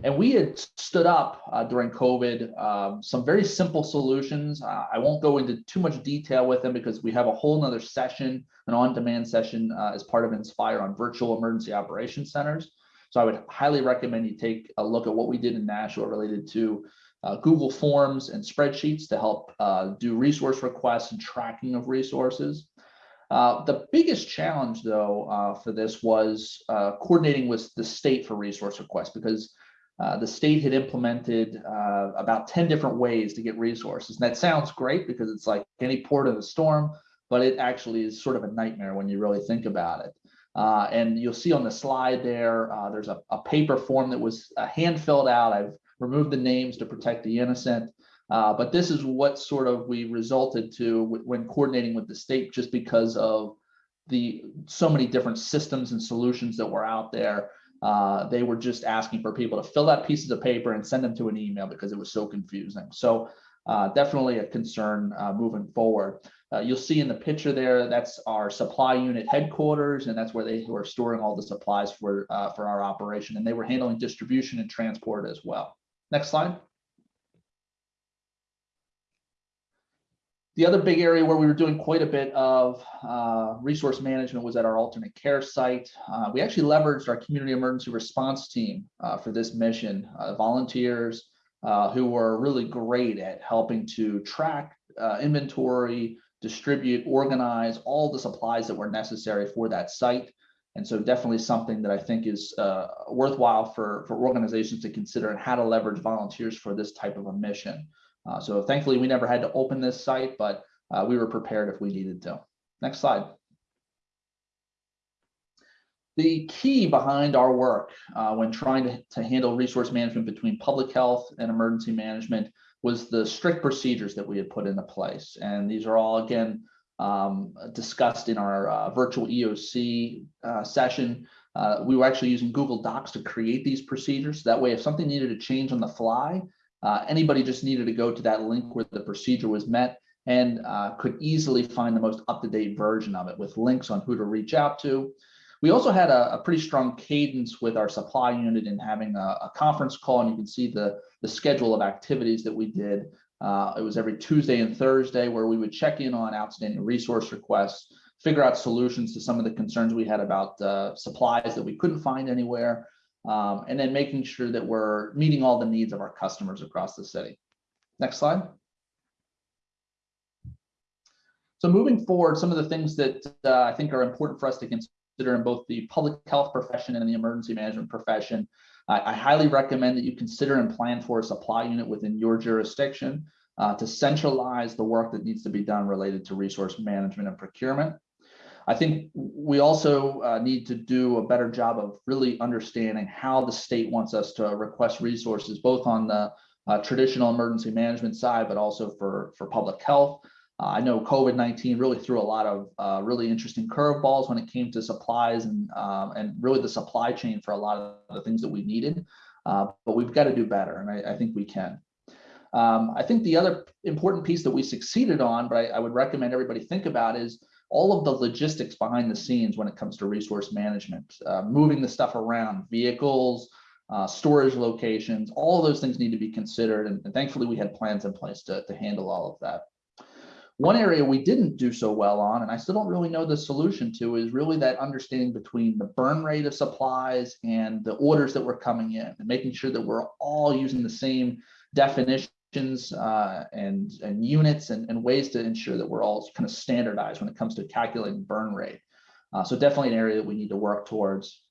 And we had stood up uh, during COVID um, some very simple solutions. Uh, I won't go into too much detail with them because we have a whole nother session, an on-demand session uh, as part of Inspire on virtual emergency operation centers. So I would highly recommend you take a look at what we did in Nashua related to uh, Google Forms and spreadsheets to help uh, do resource requests and tracking of resources. Uh, the biggest challenge, though, uh, for this was uh, coordinating with the state for resource requests because uh, the state had implemented uh, about 10 different ways to get resources. And that sounds great because it's like any port in a storm, but it actually is sort of a nightmare when you really think about it. and you'll see on the slide there, there's a, a, paper form that was hand filled out. I've removed the names to protect the innocent. Uh, but this is what sort of we resulted to when coordinating with the state, just because of the so many different systems and solutions that were out there. Uh, they were just asking for people to fill out pieces of paper and send them to an email because it was so confusing. So uh, definitely a concern uh, moving forward. Uh, you'll see in the picture there, that's our supply unit headquarters, and that's where they were storing all the supplies for, uh, for our operation. And they were handling distribution and transport as well. Next slide. The other big area where we were doing quite a bit of uh, resource management was at our alternate care site. Uh, we actually leveraged our community emergency response team uh, for this mission, uh, volunteers, uh, who were really great at helping to track uh, inventory, distribute, organize all the supplies that were necessary for that site. And so definitely something that I think is worthwhile for, for organizations to consider and how to leverage volunteers for this type of a mission. Uh, so thankfully, we never had to open this site, but uh, we were prepared if we needed to. Next slide. The key behind our work uh, when trying to, to handle resource management between public health and emergency management was the strict procedures that we had put into place. And these are all, again, um, discussed in our uh, virtual EOC uh, session. Uh, we were actually using Google Docs to create these procedures. That way, if something needed to change on the fly, uh, anybody just needed to go to that link where the procedure was met and uh, could easily find the most up-to-date version of it with links on who to reach out to. We also had a, a pretty strong cadence with our supply unit in having a, a, conference call, and you can see the, the schedule of activities that we did. Uh, it was every Tuesday and Thursday where we would check in on outstanding resource requests, figure out solutions to some of the concerns we had about uh, supplies that we couldn't find anywhere, um, and then making sure that we're meeting all the needs of our customers across the city. Next slide. So moving forward, some of the things that uh, I think are important for us to consider in both the public health profession and the emergency management profession. I, I highly recommend that you consider and plan for a supply unit within your jurisdiction uh, to centralize the work that needs to be done related to resource management and procurement. I think we also uh, need to do a better job of really understanding how the state wants us to request resources, both on the uh, traditional emergency management side, but also for, for public health. Uh, I know COVID-19 really threw a lot of uh, really interesting curveballs when it came to supplies and, um, and really the supply chain for a lot of the things that we needed, uh, but we've got to do better, and I, I think we can. Um, I think the other important piece that we succeeded on, but I, I would recommend everybody think about is all of the logistics behind the scenes when it comes to resource management, uh, moving the stuff around, vehicles, uh, storage locations, all those things need to be considered. And, and, thankfully we had plans in place to, to handle all of that. One area we didn't do so well on, and I still don't really know the solution to, is really that understanding between the burn rate of supplies and the orders that were coming in and making sure that we're all using the same definition uh, and, and units and, and ways to ensure that we're all kind of standardized when it comes to calculating burn rate. Uh, so definitely an area that we need to work towards.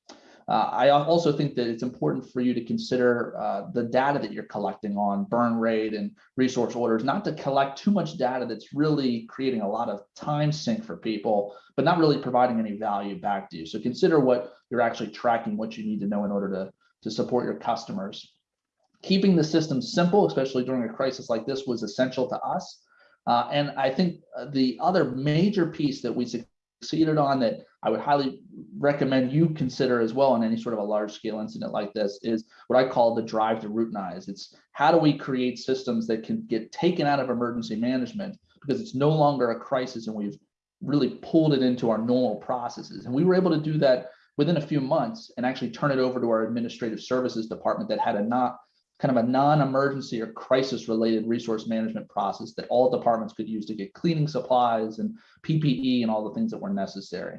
Uh, I also think that it's important for you to consider uh, the data that you're collecting on burn rate and resource orders, not to collect too much data that's really creating a lot of time sink for people, but not really providing any value back to you. So consider what you're actually tracking, what you need to know in order to, to support your customers keeping the system simple, especially during a crisis like this, was essential to us. Uh, and I think uh, the other major piece that we succeeded on that I would highly recommend you consider as well in any sort of a large scale incident like this is what I call the drive to routinize. It's how do we create systems that can get taken out of emergency management because it's no longer a crisis and we've really pulled it into our normal processes. And we were able to do that within a few months and actually turn it over to our administrative services department that had a not kind of a non-emergency or crisis related resource management process that all departments could use to get cleaning supplies and PPE and all the things that were necessary.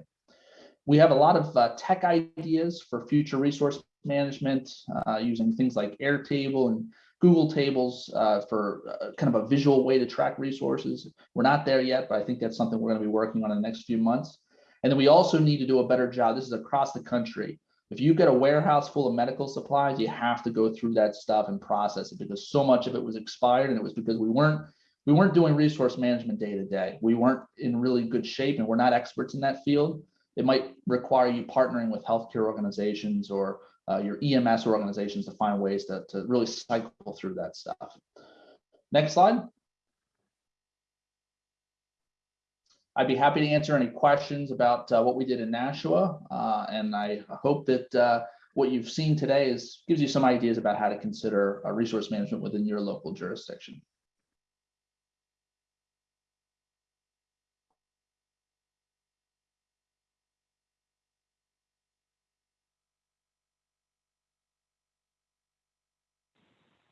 We have a lot of uh, tech ideas for future resource management uh, using things like Airtable and Google Tables uh, for uh, kind of a visual way to track resources. We're not there yet, but I think that's something we're going to be working on in the next few months. And then we also need to do a better job. This is across the country if you get a warehouse full of medical supplies, you have to go through that stuff and process it because so much of it was expired and it was because we weren't we weren't doing resource management day to day. We weren't in really good shape and we're not experts in that field. It might require you partnering with healthcare organizations or uh, your EMS organizations to find ways to, to really cycle through that stuff. Next slide. I'd be happy to answer any questions about uh, what we did in Nashua. Uh, and I hope that uh, what you've seen today is gives you some ideas about how to consider resource management within your local jurisdiction.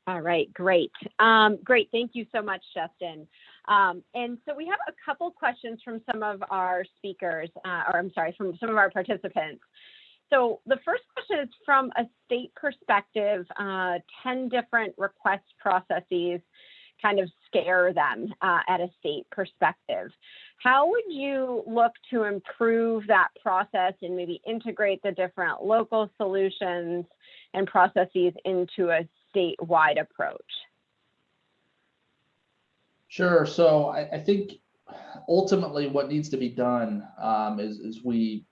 All right, great. Um, great, thank you so much, Justin. Um, and so we have a couple questions from some of our speakers, uh, or I'm sorry, from some of our participants. so the first question is from a state perspective, uh, 10 different request processes kind of scare them uh, at a state perspective. How would you look to improve that process and maybe integrate the different local solutions and processes into a statewide approach? Sure. So I, I think ultimately what needs to be done um, is, is we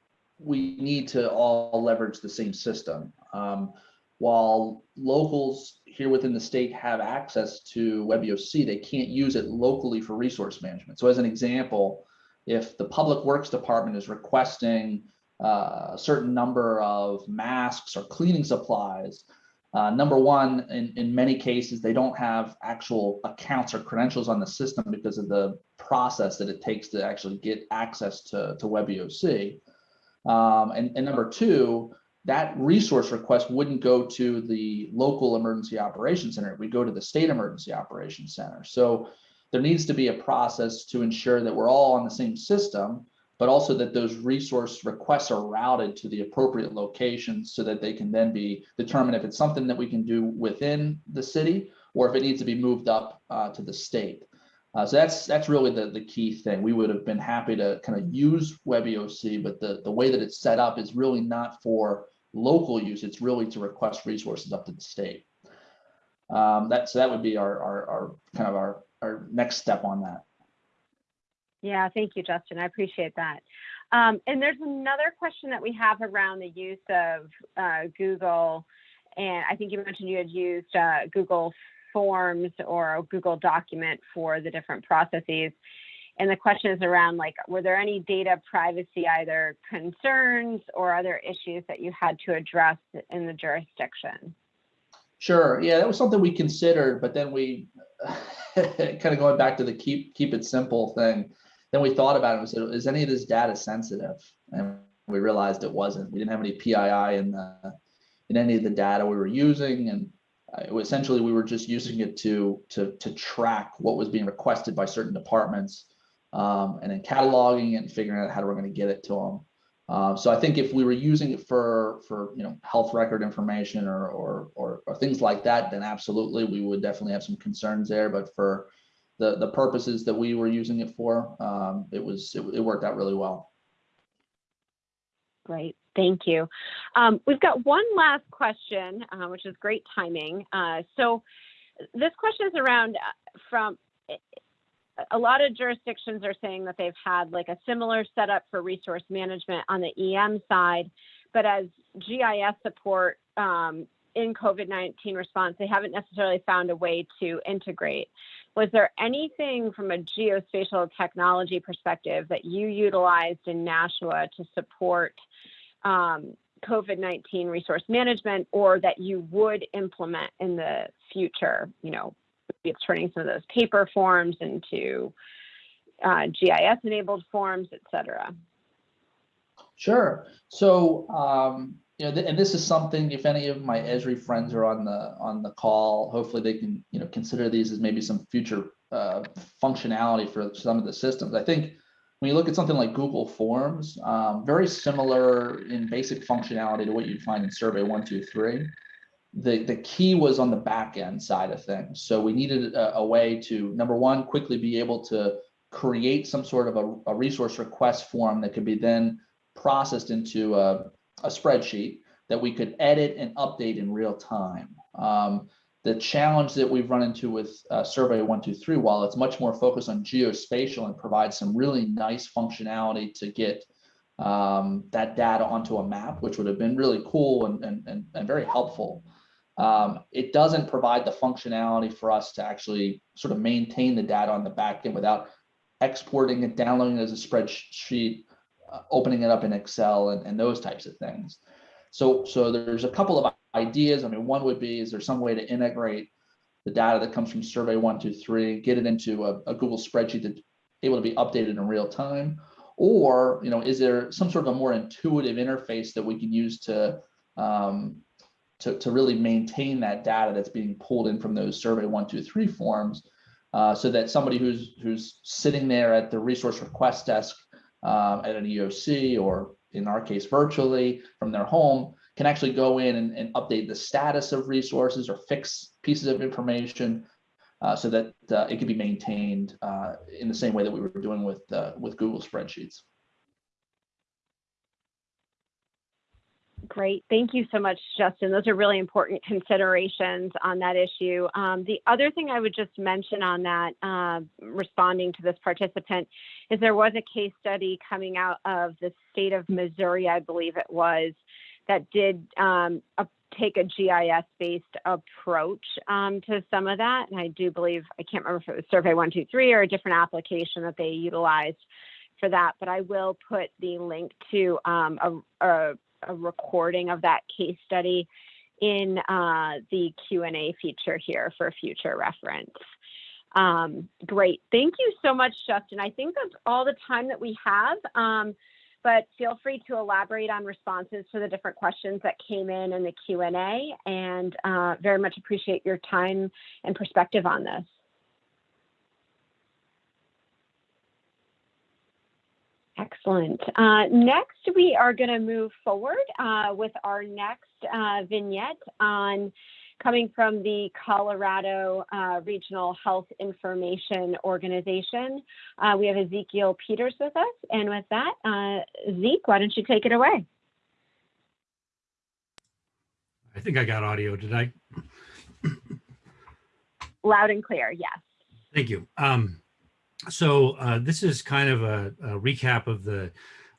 we need to all leverage the same system. Um, while locals here within the state have access to WebEOC, they can't use it locally for resource management. So as an example, if the Public Works Department is requesting uh, a certain number of masks or cleaning supplies, uh, number one, in, in many cases, they don't have actual accounts or credentials on the system because of the process that it takes to actually get access to, to WebEOC. Um, and, and number two, that resource request wouldn't go to the local emergency operations center. We go to the state emergency operations center. So there needs to be a process to ensure that we're all on the same system, but also that those resource requests are routed to the appropriate locations so that they can then be determined if it's something that we can do within the city or if it needs to be moved up uh, to the state. Uh, so that's that's really the, the key thing. We would have been happy to kind of use WebEOC, but the, the way that it's set up is really not for local use. It's really to request resources up to the state. Um, that so that would be our, our, our kind of our, our next step on that. Yeah, thank you, Justin. I appreciate that. Um, and there's another question that we have around the use of uh, Google. And I think you mentioned you had used uh, Google Forms or Google document for the different processes. And the question is around like, were there any data privacy either concerns or other issues that you had to address in the jurisdiction? Sure. Yeah, that was something we considered, but then we *laughs* kind of going back to the keep keep it simple thing. Then we thought about it and said, is any of this data sensitive? And we realized it wasn't. We didn't have any PII in the in any of the data we were using, and uh, essentially we were just using it to to to track what was being requested by certain departments, um, and then cataloging it and figuring out how we're going to get it to them. Uh, so I think if we were using it for for you know health record information or, or or or things like that, then absolutely we would definitely have some concerns there. But for the the purposes that we were using it for, um, it was it, it worked out really well. Great, thank you. Um, we've got one last question, uh, which is great timing. Uh, so this question is around uh, from a lot of jurisdictions are saying that they've had like a similar setup for resource management on the EM side, but as GIS support um, in COVID-19 response, they haven't necessarily found a way to integrate. Was there anything from a geospatial technology perspective that you utilized in Nashua to support um, COVID-19 resource management or that you would implement in the future, you know, it's turning some of those paper forms into uh, GIS enabled forms, et cetera? Sure. So, um, you know, th and this is something, if any of my Esri friends are on the on the call, hopefully they can, you know, consider these as maybe some future uh, functionality for some of the systems. I think when you look at something like Google Forms, um, very similar in basic functionality to what you'd find in Survey 123 the, the key was on the back end side of things. So we needed a, a way to, number one, quickly be able to create some sort of a, a resource request form that could be then processed into a, a spreadsheet that we could edit and update in real time. Um, the challenge that we've run into with uh, Survey 123, while it's much more focused on geospatial and provides some really nice functionality to get um, that data onto a map, which would have been really cool and, and, and, and very helpful. Um, it doesn't provide the functionality for us to actually sort of maintain the data on the back end without exporting it, downloading it as a spreadsheet, opening it up in Excel and, and those types of things. So, so there's a couple of ideas. I mean, one would be, is there some way to integrate the data that comes from survey one, two, three, get it into a, a Google spreadsheet that's able to be updated in real time? Or, you know, is there some sort of a more intuitive interface that we can use to um, to, to really maintain that data that's being pulled in from those survey one, two, three forms, uh, so that somebody who's who's sitting there at the resource request desk um, at an EOC or in our case virtually from their home, can actually go in and, and update the status of resources or fix pieces of information uh, so that uh, it can be maintained uh, in the same way that we were doing with uh, with Google spreadsheets. Great. Thank you so much, Justin. Those are really important considerations on that issue. Um, the other thing I would just mention on that, uh, responding to this participant, is there was a case study coming out of the state of Missouri, I believe it was, that did um, a, take a GIS-based approach um, to some of that. And I do believe, I can't remember if it was Survey 123 or a different application that they utilized for that, but I will put the link to um, a, a a recording of that case study in uh, the Q&A feature here for future reference. Um, great. Thank you so much, Justin. I think that's all the time that we have, um, but feel free to elaborate on responses to the different questions that came in in the Q&A and uh, very much appreciate your time and perspective on this. Excellent. Uh, next, we are going to move forward uh, with our next uh, vignette on coming from the Colorado uh, Regional Health Information Organization. Uh, we have Ezekiel Peters with us. And with that, uh, Zeke, why don't you take it away? I think I got audio, did I? Loud and clear, yes. Thank you. Um, so uh, this is kind of a, a recap of the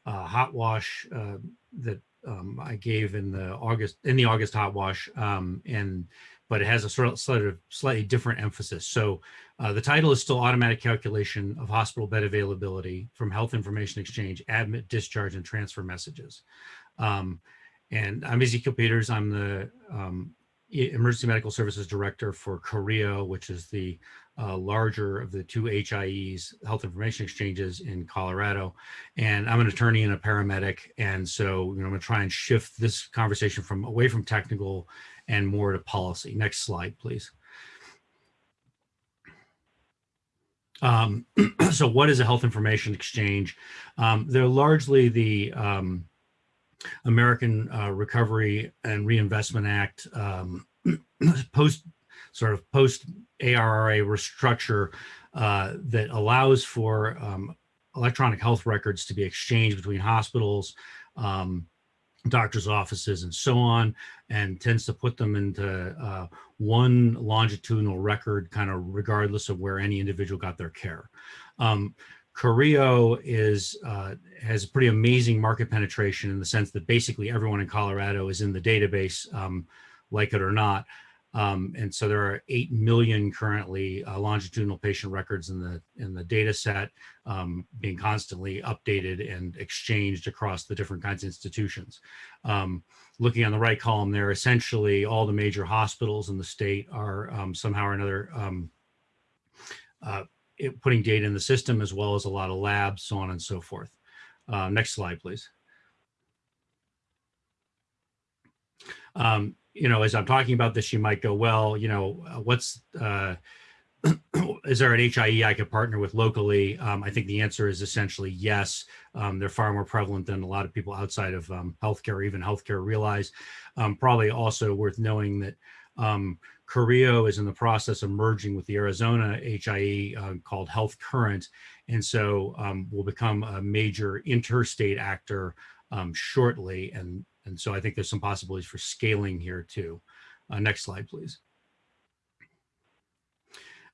uh, hot wash uh, that um, I gave in the August in the August hot wash, um, and but it has a sort of slightly, slightly different emphasis. So uh, the title is still automatic calculation of hospital bed availability from Health Information Exchange, admit, discharge, and transfer messages. Um, and I'm Ezekiel Peters. I'm the um, Emergency Medical Services Director for CORHIO, which is the uh, larger of the two HIEs, Health Information Exchanges in Colorado. And I'm an attorney and a paramedic. And so, you know, I'm gonna try and shift this conversation from away from technical and more to policy. Next slide, please. Um, *clears throat* so what is a health information exchange? Um, they're largely the um, American uh, Recovery and Reinvestment Act um, *clears throat* post sort of post ARRA restructure uh, that allows for um, electronic health records to be exchanged between hospitals, um, doctors' offices, and so on, and tends to put them into uh, one longitudinal record, kind of regardless of where any individual got their care. Um, CORHIO is uh, has a pretty amazing market penetration in the sense that basically everyone in Colorado is in the database, um, like it or not. Um, and so there are 8 million currently uh, longitudinal patient records in the in the data set um, being constantly updated and exchanged across the different kinds of institutions. Um, looking on the right column there, essentially all the major hospitals in the state are um, somehow or another um, uh, it, putting data in the system as well as a lot of labs, so on and so forth. Uh, next slide, please. Um, you know, as I'm talking about this, you might go, well, you know, uh, what's, uh, *clears throat* is there an HIE I could partner with locally? Um, I think the answer is essentially yes. Um, they're far more prevalent than a lot of people outside of um, healthcare or even healthcare realize. Um, probably also worth knowing that um, is in the process of merging with the Arizona HIE uh, called Health Current. And so um, will become a major interstate actor um, shortly. And and so I think there's some possibilities for scaling here too. Uh, next slide, please.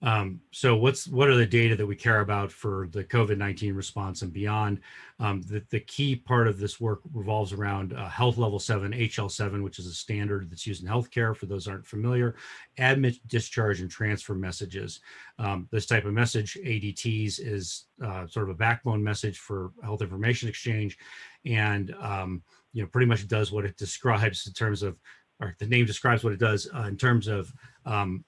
Um, so what's what are the data that we care about for the COVID-19 response and beyond? Um, the, the key part of this work revolves around uh, health level 7, HL7, which is a standard that's used in healthcare for those aren't familiar, admit, discharge, and transfer messages. Um, this type of message, ADTs, is uh, sort of a backbone message for health information exchange and um, you know, pretty much does what it describes in terms of, or the name describes what it does uh, in terms of um,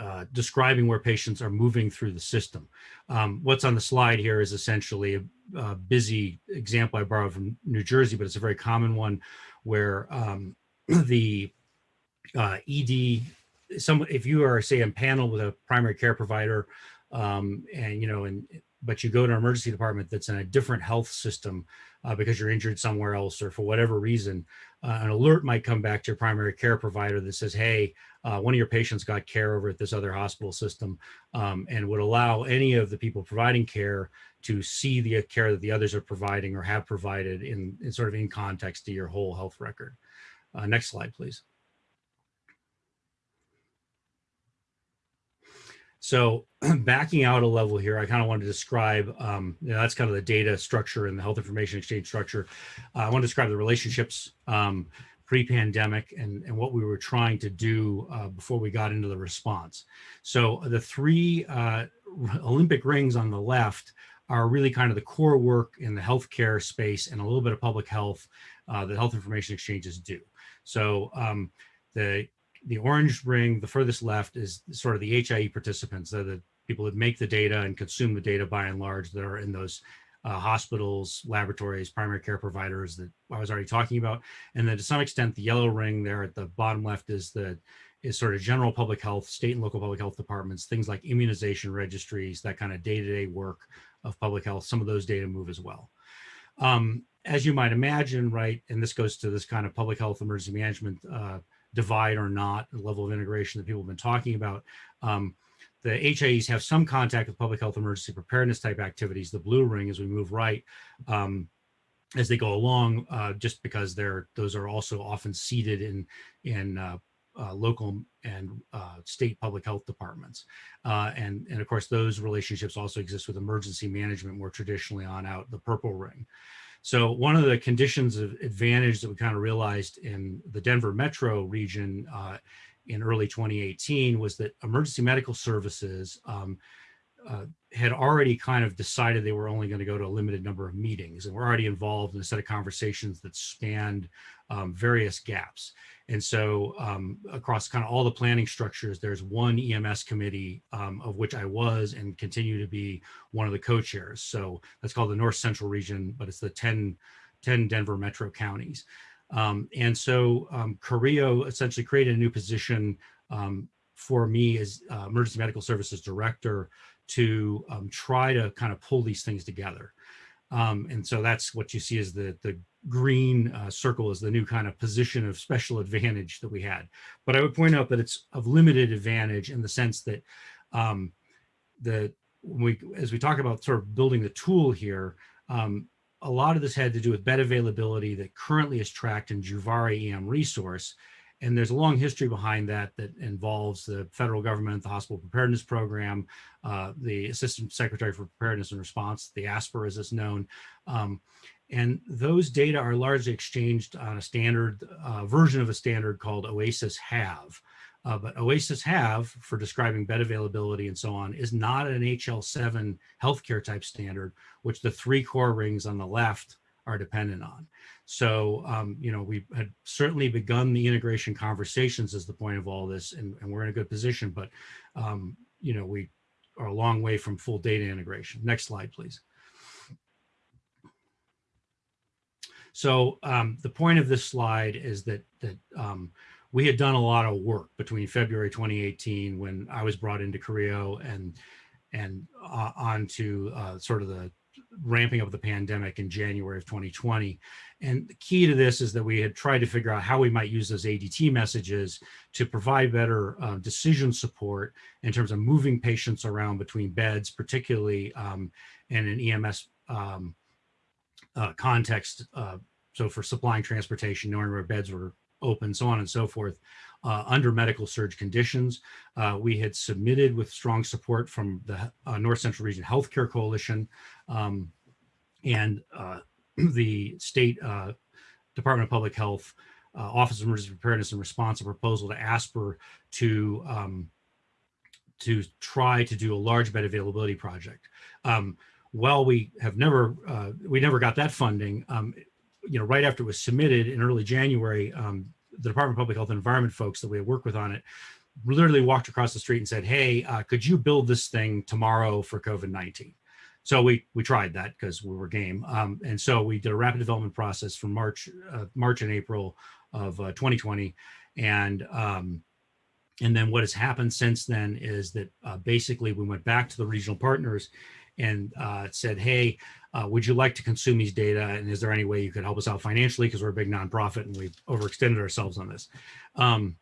uh, describing where patients are moving through the system. Um, what's on the slide here is essentially a, a, busy example I borrowed from New Jersey, but it's a very common one where um, *clears throat* the uh, ED, some, if you are say in panel with a primary care provider um, and, you know, and but you go to an emergency department that's in a different health system uh, because you're injured somewhere else or for whatever reason, uh, an alert might come back to your primary care provider that says, hey, uh, one of your patients got care over at this other hospital system um, and would allow any of the people providing care to see the care that the others are providing or have provided in, in sort of in context to your whole health record. Uh, next slide, please. So *clears throat* backing out a level here, I kind of want to describe, um, you know, that's kind of the data structure and the health information exchange structure. Uh, I want to describe the relationships um, pre-pandemic and, and what we were trying to do uh, before we got into the response. So the three uh, Olympic rings on the left are really kind of the core work in the healthcare space and a little bit of public health uh, that health information exchanges do. So um, the the orange ring, the furthest left is sort of the HIE participants. The people that make the data and consume the data by and large that are in those uh, hospitals, laboratories, primary care providers that I was already talking about. And then to some extent, the yellow ring there at the bottom left is the is sort of general public health, state and local public health departments, things like immunization registries, that kind of day-to-day -day work of public health. Some of those data move as well. Um, as you might imagine, right, and this goes to this kind of public health emergency management uh, divide or not, the level of integration that people have been talking about. Um, the HIEs have some contact with public health emergency preparedness type activities, the blue ring as we move right, um, as they go along, uh, just because they're those are also often seated in in uh, uh, local and uh, state public health departments. Uh, and, and of course, those relationships also exist with emergency management more traditionally on out the purple ring. So one of the conditions of advantage that we kind of realized in the Denver metro region uh, in early 2018 was that emergency medical services um, uh, had already kind of decided they were only going to go to a limited number of meetings and were already involved in a set of conversations that spanned um, various gaps. And so um, across kind of all the planning structures, there's one EMS committee um, of which I was and continue to be one of the co-chairs. So that's called the North Central region, but it's the 10, 10 Denver metro counties. Um, and so um, CORHIO essentially created a new position um, for me as uh, emergency medical services director to um, try to kind of pull these things together. Um, and so that's what you see is the, the green uh, circle is the new kind of position of special advantage that we had. But I would point out that it's of limited advantage in the sense that um, the we as we talk about sort of building the tool here, um, a lot of this had to do with bed availability that currently is tracked in Juvare EM resource. And there's a long history behind that that involves the federal government, the hospital preparedness program, uh, the Assistant Secretary for Preparedness and Response, the ASPR as it's known. Um, and those data are largely exchanged on a standard uh, version of a standard called OASIS HAVE. Uh, but OASIS HAVE for describing bed availability and so on is not an HL7 healthcare type standard, which the three core rings on the left are dependent on. So, um, you know, we had certainly begun the integration conversations as the point of all this, and, and we're in a good position, but, um, you know, we are a long way from full data integration. Next slide, please. So um, the point of this slide is that that um, we had done a lot of work between February 2018 when I was brought into CORHIO and and uh, on to uh, sort of the ramping up of the pandemic in January of 2020. And the key to this is that we had tried to figure out how we might use those ADT messages to provide better uh, decision support in terms of moving patients around between beds, particularly um, in an EMS um, uh, context. Uh, so for supplying transportation, knowing where beds were open, so on and so forth, uh, under medical surge conditions. Uh, we had submitted with strong support from the uh, North Central Region Healthcare Coalition um, and uh, *clears throat* the state Department of Public Health Office of Emergency Preparedness and Response, a proposal to ASPR to um, to try to do a large bed availability project. Um, well, we have never, uh, we never got that funding. Um, you know, right after it was submitted in early January, um, the Department of Public Health and Environment folks that we had worked with on it literally walked across the street and said, hey, uh, could you build this thing tomorrow for COVID-19? So we we tried that because we were game. Um, and so we did a rapid development process from March, uh, March and April of uh, 2020. And um, and then what has happened since then is that uh, basically we went back to the regional partners and uh, said, hey, uh, would you like to consume these data? And is there any way you could help us out financially? Because we're a big nonprofit and we've overextended ourselves on this. Um,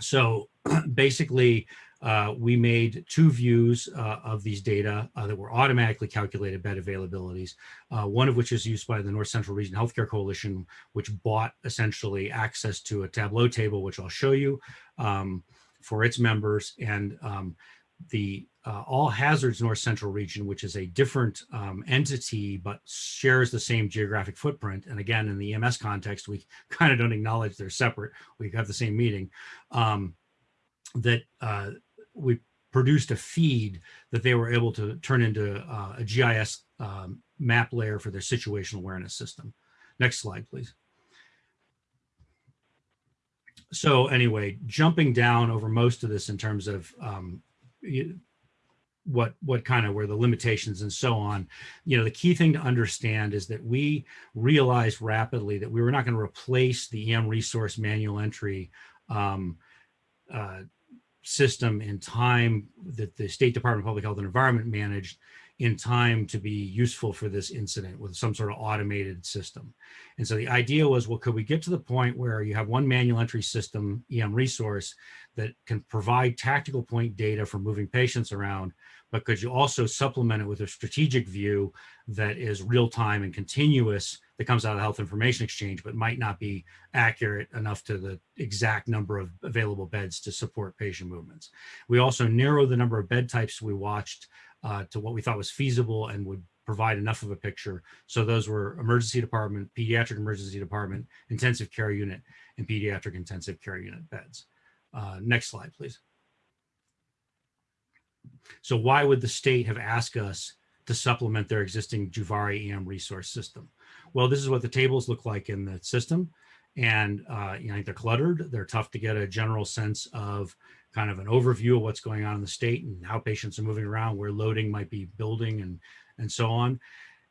so *clears throat* basically, uh, we made two views uh, of these data uh, that were automatically calculated bed availabilities, uh, one of which is used by the North Central Region Healthcare Coalition, which bought essentially access to a Tableau table, which I'll show you um, for its members. And um, the uh, All Hazards North Central Region, which is a different um, entity, but shares the same geographic footprint. And again, in the EMS context, we *laughs* kind of don't acknowledge they're separate. We have the same meeting. Um, that uh, we produced a feed that they were able to turn into uh, a GIS um, map layer for their situational awareness system. Next slide, please. So anyway, jumping down over most of this in terms of um, what what kind of were the limitations and so on. You know the key thing to understand is that we realized rapidly that we were not going to replace the em resource manual entry um, uh, system in time that the State Department of Public Health and Environment managed in time to be useful for this incident with some sort of automated system. And so the idea was, well, could we get to the point where you have one manual entry system, EM resource, that can provide tactical point data for moving patients around, but could you also supplement it with a strategic view that is real time and continuous that comes out of the health information exchange, but might not be accurate enough to the exact number of available beds to support patient movements. We also narrowed the number of bed types we watched uh, to what we thought was feasible and would provide enough of a picture. So those were emergency department, pediatric emergency department, intensive care unit, and pediatric intensive care unit beds. Uh, next slide, please. So why would the state have asked us to supplement their existing Juvare EM resource system? Well, this is what the tables look like in the system. And uh, you know, they're cluttered. They're tough to get a general sense of kind of an overview of what's going on in the state and how patients are moving around, where loading might be building and, and so on.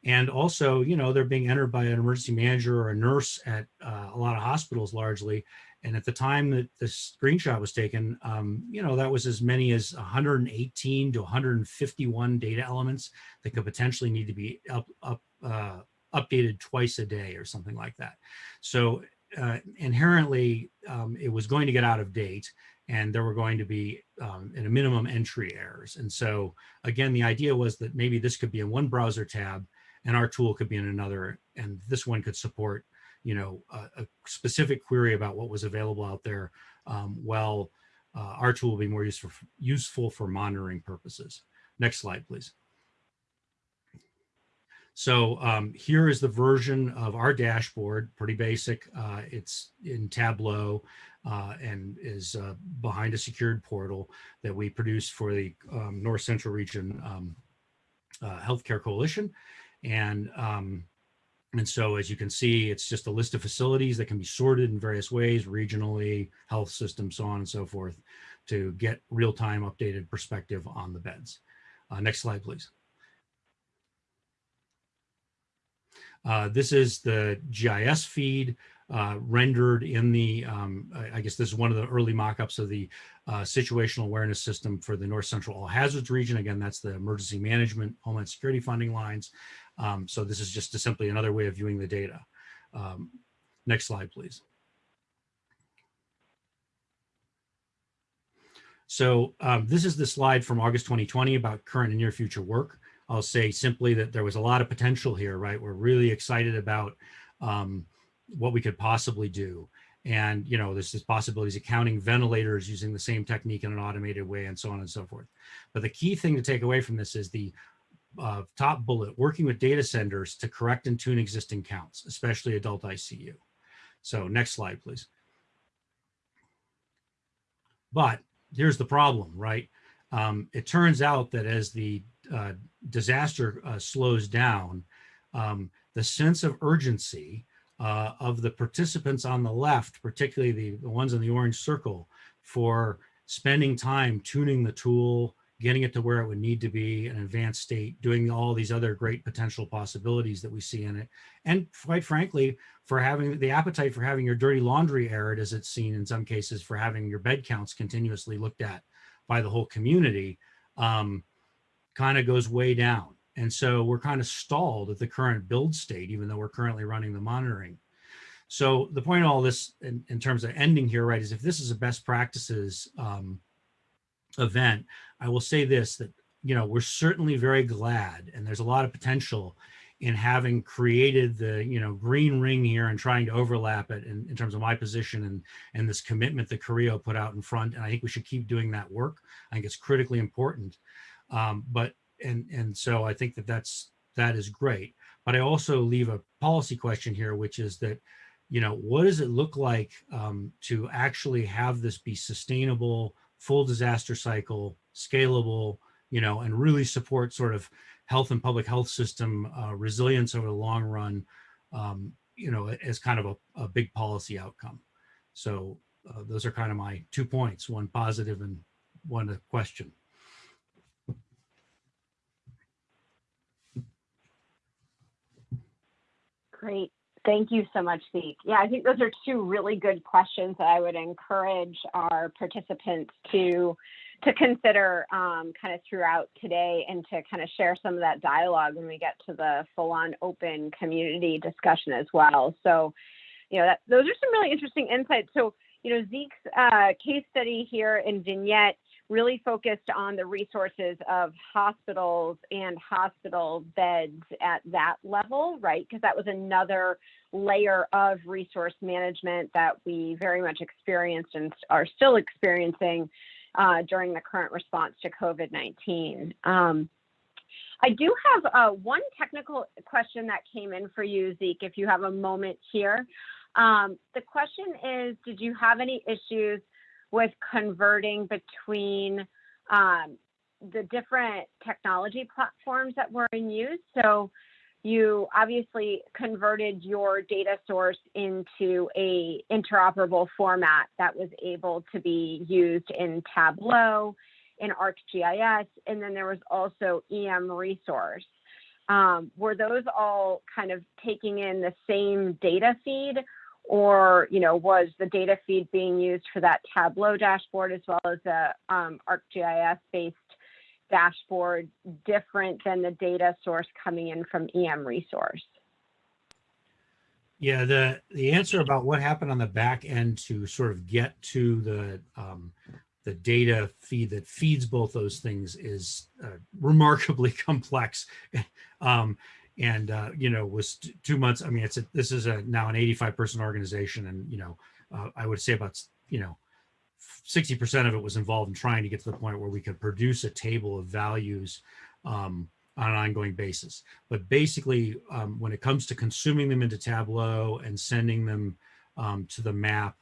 And also, you know, they're being entered by an emergency manager or a nurse at uh, a lot of hospitals largely. And at the time that the screenshot was taken, um, you know, that was as many as 118 to 151 data elements that could potentially need to be up, up, uh, updated twice a day or something like that. So uh, inherently, um, it was going to get out of date and there were going to be um, at a minimum entry errors. And so again, the idea was that maybe this could be in one browser tab and our tool could be in another, and this one could support, you know, a, a specific query about what was available out there. Um, well, uh, our tool will be more useful, useful for monitoring purposes. Next slide, please. So um, here is the version of our dashboard, pretty basic. Uh, it's in Tableau uh, and is uh, behind a secured portal that we produce for the um, North Central Region um, uh, Healthcare Coalition. And, um, and so as you can see, it's just a list of facilities that can be sorted in various ways, regionally, health systems, so on and so forth, to get real-time updated perspective on the beds. Uh, next slide, please. Uh, this is the GIS feed uh, rendered in the, um, I guess this is one of the early mock-ups of the uh, situational awareness system for the North Central All Hazards region. Again, that's the emergency management, Homeland Security funding lines. Um, so this is just simply another way of viewing the data. Um, next slide, please. So um, this is the slide from August 2020 about current and near future work. I'll say simply that there was a lot of potential here, right? We're really excited about um, what we could possibly do. And, you know, there's this possibilities of counting ventilators using the same technique in an automated way and so on and so forth. But the key thing to take away from this is the uh, top bullet, working with data centers to correct and tune existing counts, especially adult ICU. So next slide, please. But here's the problem, right? Um, it turns out that as the uh, disaster uh, slows down, um, the sense of urgency uh, of the participants on the left, particularly the, the ones in the orange circle, for spending time tuning the tool, getting it to where it would need to be an advanced state, doing all these other great potential possibilities that we see in it. And quite frankly, for having the appetite for having your dirty laundry aired, as it's seen in some cases, for having your bed counts continuously looked at by the whole community, um, kind of goes way down. And so we're kind of stalled at the current build state, even though we're currently running the monitoring. So the point of all this in, in terms of ending here, right, is if this is a best practices um, event, I will say this, that, you know, we're certainly very glad and there's a lot of potential in having created the, you know, green ring here and trying to overlap it in, in terms of my position and, and this commitment that CORHIO put out in front. And I think we should keep doing that work. I think it's critically important. Um, but, and, and so I think that that's, that is great. But I also leave a policy question here, which is that, you know, what does it look like um, to actually have this be sustainable, full disaster cycle, scalable, you know, and really support sort of health and public health system uh, resilience over the long run, um, you know, as kind of a, a big policy outcome. So uh, those are kind of my two points, one positive and one question. Great. Thank you so much, Zeke. Yeah, I think those are two really good questions that I would encourage our participants to to consider um, kind of throughout today and to kind of share some of that dialogue when we get to the full-on open community discussion as well. So, you know, that, those are some really interesting insights. So, you know, Zeke's uh, case study here in Vignette really focused on the resources of hospitals and hospital beds at that level, right? Because that was another layer of resource management that we very much experienced and are still experiencing uh, during the current response to COVID-19. Um, I do have uh, one technical question that came in for you, Zeke, if you have a moment here. Um, the question is, did you have any issues with converting between um, the different technology platforms that were in use? So you obviously converted your data source into a interoperable format that was able to be used in Tableau, in ArcGIS, and then there was also EM resource. Um, were those all kind of taking in the same data feed or you know was the data feed being used for that Tableau dashboard as well as the um, ArcGIS based dashboard different than the data source coming in from EM resource? Yeah, the the answer about what happened on the back end to sort of get to the um, the data feed that feeds both those things is uh, remarkably *laughs* complex, um, and uh, you know was two months. I mean, it's a, this is a now an 85 person organization, and you know uh, I would say about you know 60% of it was involved in trying to get to the point where we could produce a table of values um, on an ongoing basis. But basically, um, when it comes to consuming them into Tableau and sending them um, to the map,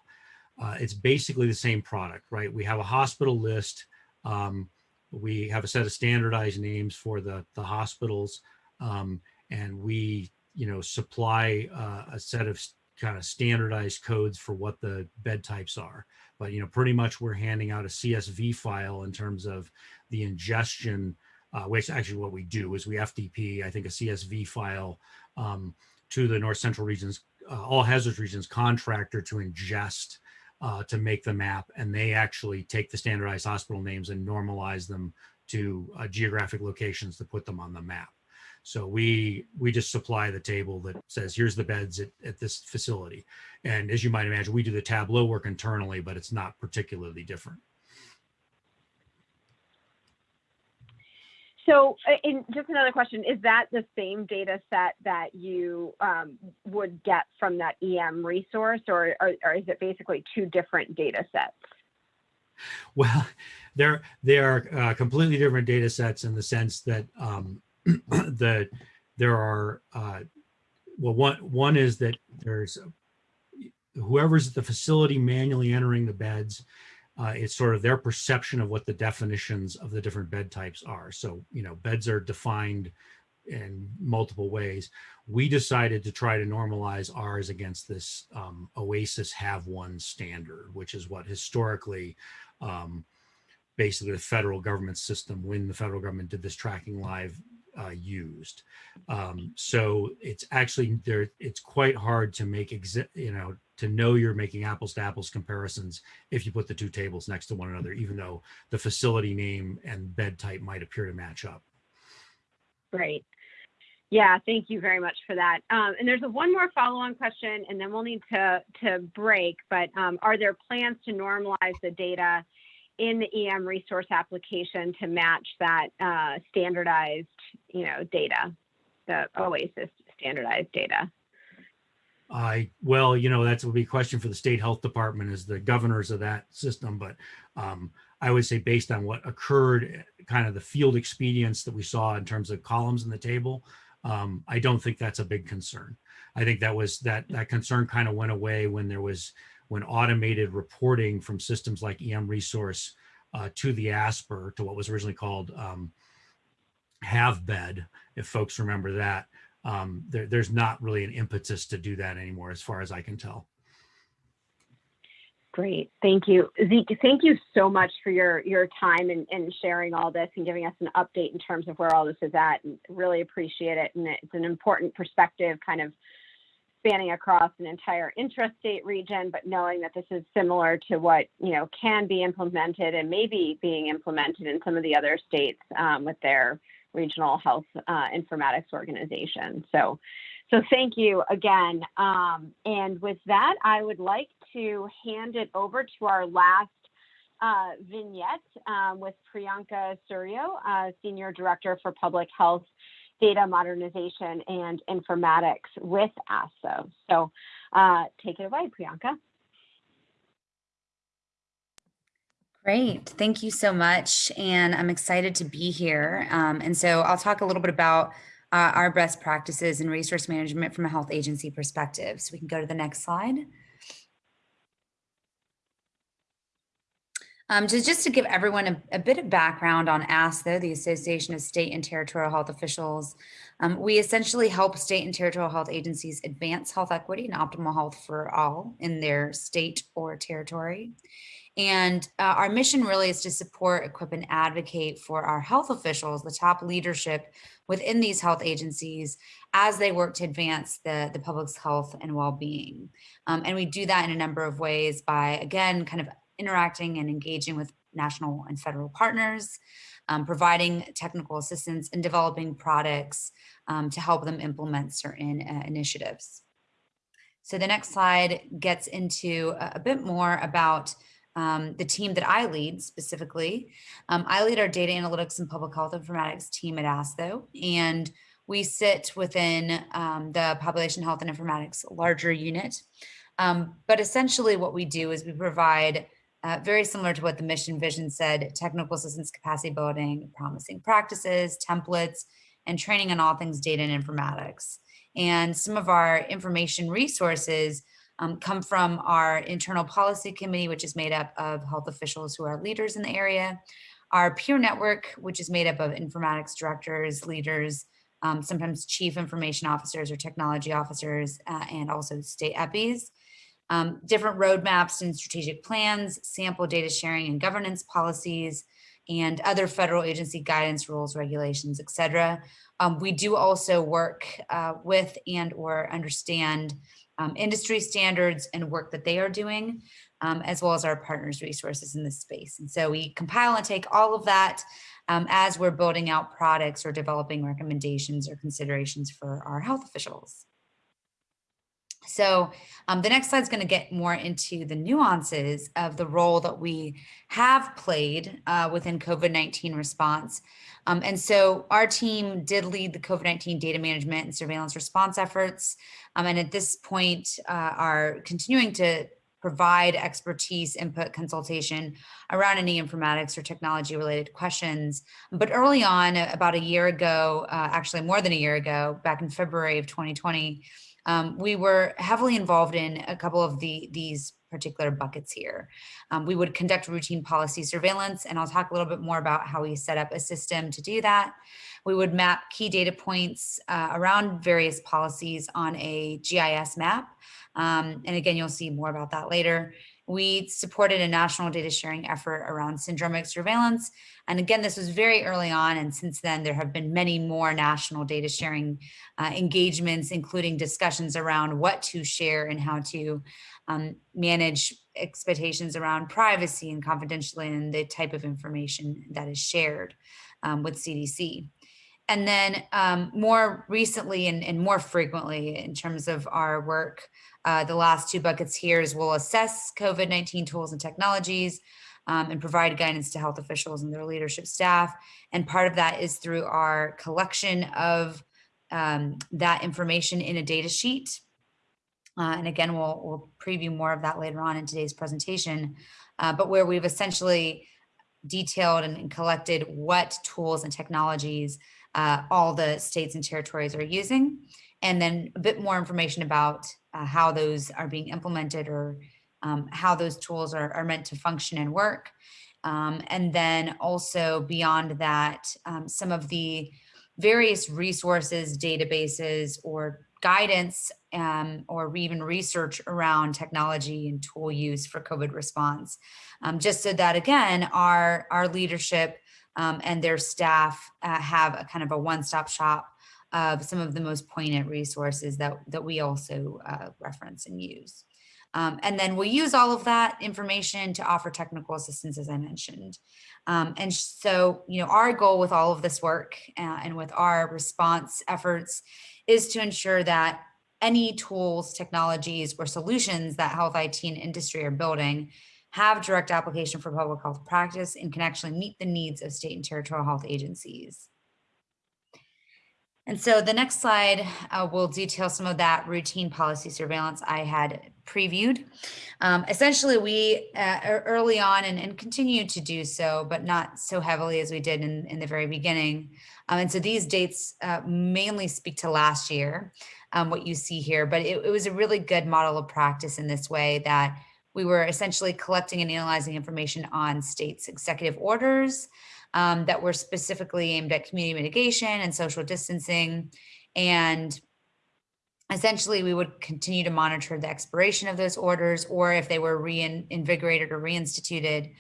uh, it's basically the same product, right? We have a hospital list. Um, we have a set of standardized names for the, the hospitals. And we, you know, supply uh, a set of kind of standardized codes for what the bed types are but you know, pretty much we're handing out a CSV file in terms of the ingestion, uh, which actually what we do is we FTP, I think a CSV file um, to the North Central regions, uh, all hazards regions contractor to ingest uh, to make the map. And they actually take the standardized hospital names and normalize them to uh, geographic locations to put them on the map. So we we just supply the table that says here's the beds at, at this facility. And as you might imagine, we do the Tableau work internally, but it's not particularly different. So, uh, in just another question, is that the same data set that you um, would get from that EM resource, or, or, or, is it basically two different data sets? Well, *laughs* they're they are uh, completely different data sets in the sense that um, *clears throat* the there are uh, well one one is that there's whoever's at the facility manually entering the beds uh, it's sort of their perception of what the definitions of the different bed types are. So you know beds are defined in multiple ways. We decided to try to normalize ours against this um, OASIS have one standard which is what historically um, basically the federal government system when the federal government did this tracking live uh, used. Um, so it's actually there, it's quite hard to make, you know, to know you're making apples to apples comparisons if you put the two tables next to one another, even though the facility name and bed type might appear to match up. Great. Yeah, thank you very much for that. Um, and there's a one more follow-on question, and then we'll need to to break. But um, are there plans to normalize the data in the EM resource application to match that uh, standardized, you know, data, the OASIS standardized data? I, well, you know, that's would be a question for the state health department as the governors of that system, but um, I would say based on what occurred, kind of the field expedience that we saw in terms of columns in the table, um, I don't think that's a big concern. I think that was that that concern kind of went away when there was when automated reporting from systems like EM Resource uh, to the ASPR to what was originally called um, HAvBED, if folks remember that. Um, there, there's not really an impetus to do that anymore, as far as I can tell. Great, thank you. Zeke, thank you so much for your, your time and, and sharing all this and giving us an update in terms of where all this is at. And really appreciate it. And it's an important perspective kind of spanning across an entire intrastate region, but knowing that this is similar to what, you know, can be implemented and maybe being implemented in some of the other states um, with their regional health uh, informatics organization. So, so thank you again. Um, and with that, I would like to hand it over to our last uh, vignette um, with Priyanka Surio, uh, Senior Director for Public Health Data Modernization and Informatics with ASTHO. So uh, take it away, Priyanka. Great. Thank you so much. And I'm excited to be here. Um, and so I'll talk a little bit about uh, our best practices in resource management from a health agency perspective. So we can go to the next slide. Um, just, just to give everyone a, a, bit of background on ASTHO, the Association of State and Territorial Health Officials, um, we essentially help state and territorial health agencies advance health equity and optimal health for all in their state or territory. And uh, our mission really is to support, equip, and advocate for our health officials, the top leadership within these health agencies as they work to advance the, the public's health and well-being. Um, and we do that in a number of ways by, again, kind of interacting and engaging with national and federal partners, um, providing technical assistance and developing products um, to help them implement certain uh, initiatives. So the next slide gets into a, a bit more about um, the team that I lead specifically. Um, I lead our data analytics and public health informatics team at ASTHO, and we sit within um, the population health and informatics larger unit. Um, but essentially what we do is we provide uh, very similar to what the mission vision said, technical assistance capacity building, promising practices, templates, and training on all things data and informatics. And some of our information resources um, come from our internal policy committee, which is made up of health officials who are leaders in the area, our peer network, which is made up of informatics directors, leaders, um, sometimes chief information officers or technology officers, uh, and also state EPIs. Um, different roadmaps and strategic plans, sample data sharing and governance policies, and other federal agency guidance rules, regulations, etc. Um, we do also work uh, with and or understand um, industry standards and work that they are doing, um, as well as our partners resources in this space. And so we compile and take all of that um, as we're building out products or developing recommendations or considerations for our health officials. So um, the next slide is going to get more into the nuances of the role that we have played uh, within COVID-19 response. Um, and so our team did lead the COVID-19 data management and surveillance response efforts. Um, and at this point uh, are continuing to provide expertise, input, consultation around any informatics or technology related questions. But early on, about a year ago, uh, actually more than a year ago, back in February of 2020, um, we were heavily involved in a couple of the these particular buckets here. Um, we would conduct routine policy surveillance, and I'll talk a little bit more about how we set up a system to do that. We would map key data points uh, around various policies on a GIS map. Um, and again, you'll see more about that later. We supported a national data sharing effort around syndromic surveillance. And again, this was very early on. And since then, there have been many more national data sharing uh, engagements, including discussions around what to share and how to um, manage expectations around privacy and confidentiality and the type of information that is shared um, with CDC. And then um, more recently and, and, more frequently in terms of our work, uh, the last two buckets here is we'll assess COVID-19 tools and technologies um, and provide guidance to health officials and their leadership staff. And part of that is through our collection of um, that information in a data sheet. Uh, and again, we'll, we'll preview more of that later on in today's presentation, uh, but where we've essentially detailed and, and collected what tools and technologies uh, all the states and territories are using, and then a bit more information about uh, how those are being implemented or um, how those tools are, are, meant to function and work. Um, and then also beyond that, um, some of the various resources, databases, or guidance um, or even research around technology and tool use for COVID response. Um, just so that again, our, our leadership um, and their staff uh, have a kind of a one-stop shop of some of the most poignant resources that, that we also uh, reference and use. Um, and then we'll use all of that information to offer technical assistance, as I mentioned. Um, and so, you know, our goal with all of this work uh, and with our response efforts is to ensure that any tools, technologies, or solutions that health IT and industry are building have direct application for public health practice and can actually meet the needs of state and territorial health agencies. And so the next slide uh, will detail some of that routine policy surveillance I had previewed. Um, essentially, we uh, early on and, and continue to do so, but not so heavily as we did in, in the very beginning. Um, and so these dates uh, mainly speak to last year, um, what you see here, but it, it was a really good model of practice in this way that we were essentially collecting and analyzing information on states' executive orders, um, that were specifically aimed at community mitigation and social distancing. And essentially we would continue to monitor the expiration of those orders or if they were reinvigorated or reinstituted,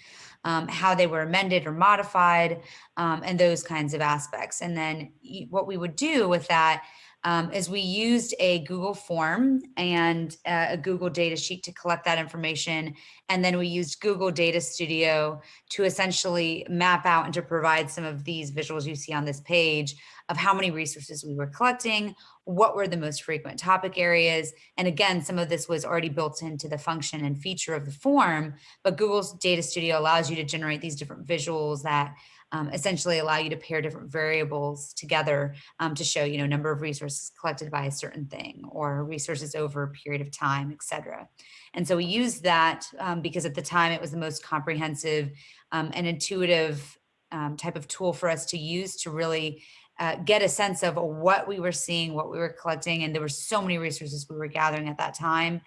um, how they were amended or modified, um, and those kinds of aspects. And then what we would do with that um, is we used a Google form and uh, a Google data sheet to collect that information. And then we used Google Data Studio to essentially map out and to provide some of these visuals you see on this page of how many resources we were collecting, what were the most frequent topic areas. And again, some of this was already built into the function and feature of the form, but Google's Data Studio allows you to generate these different visuals that um, essentially allow you to pair different variables together um, to show, you know, number of resources collected by a certain thing or resources over a period of time, et cetera. And so we used that um, because at the time it was the most comprehensive um, and intuitive um, type of tool for us to use to really uh, get a sense of what we were seeing, what we were collecting, and there were so many resources we were gathering at that time.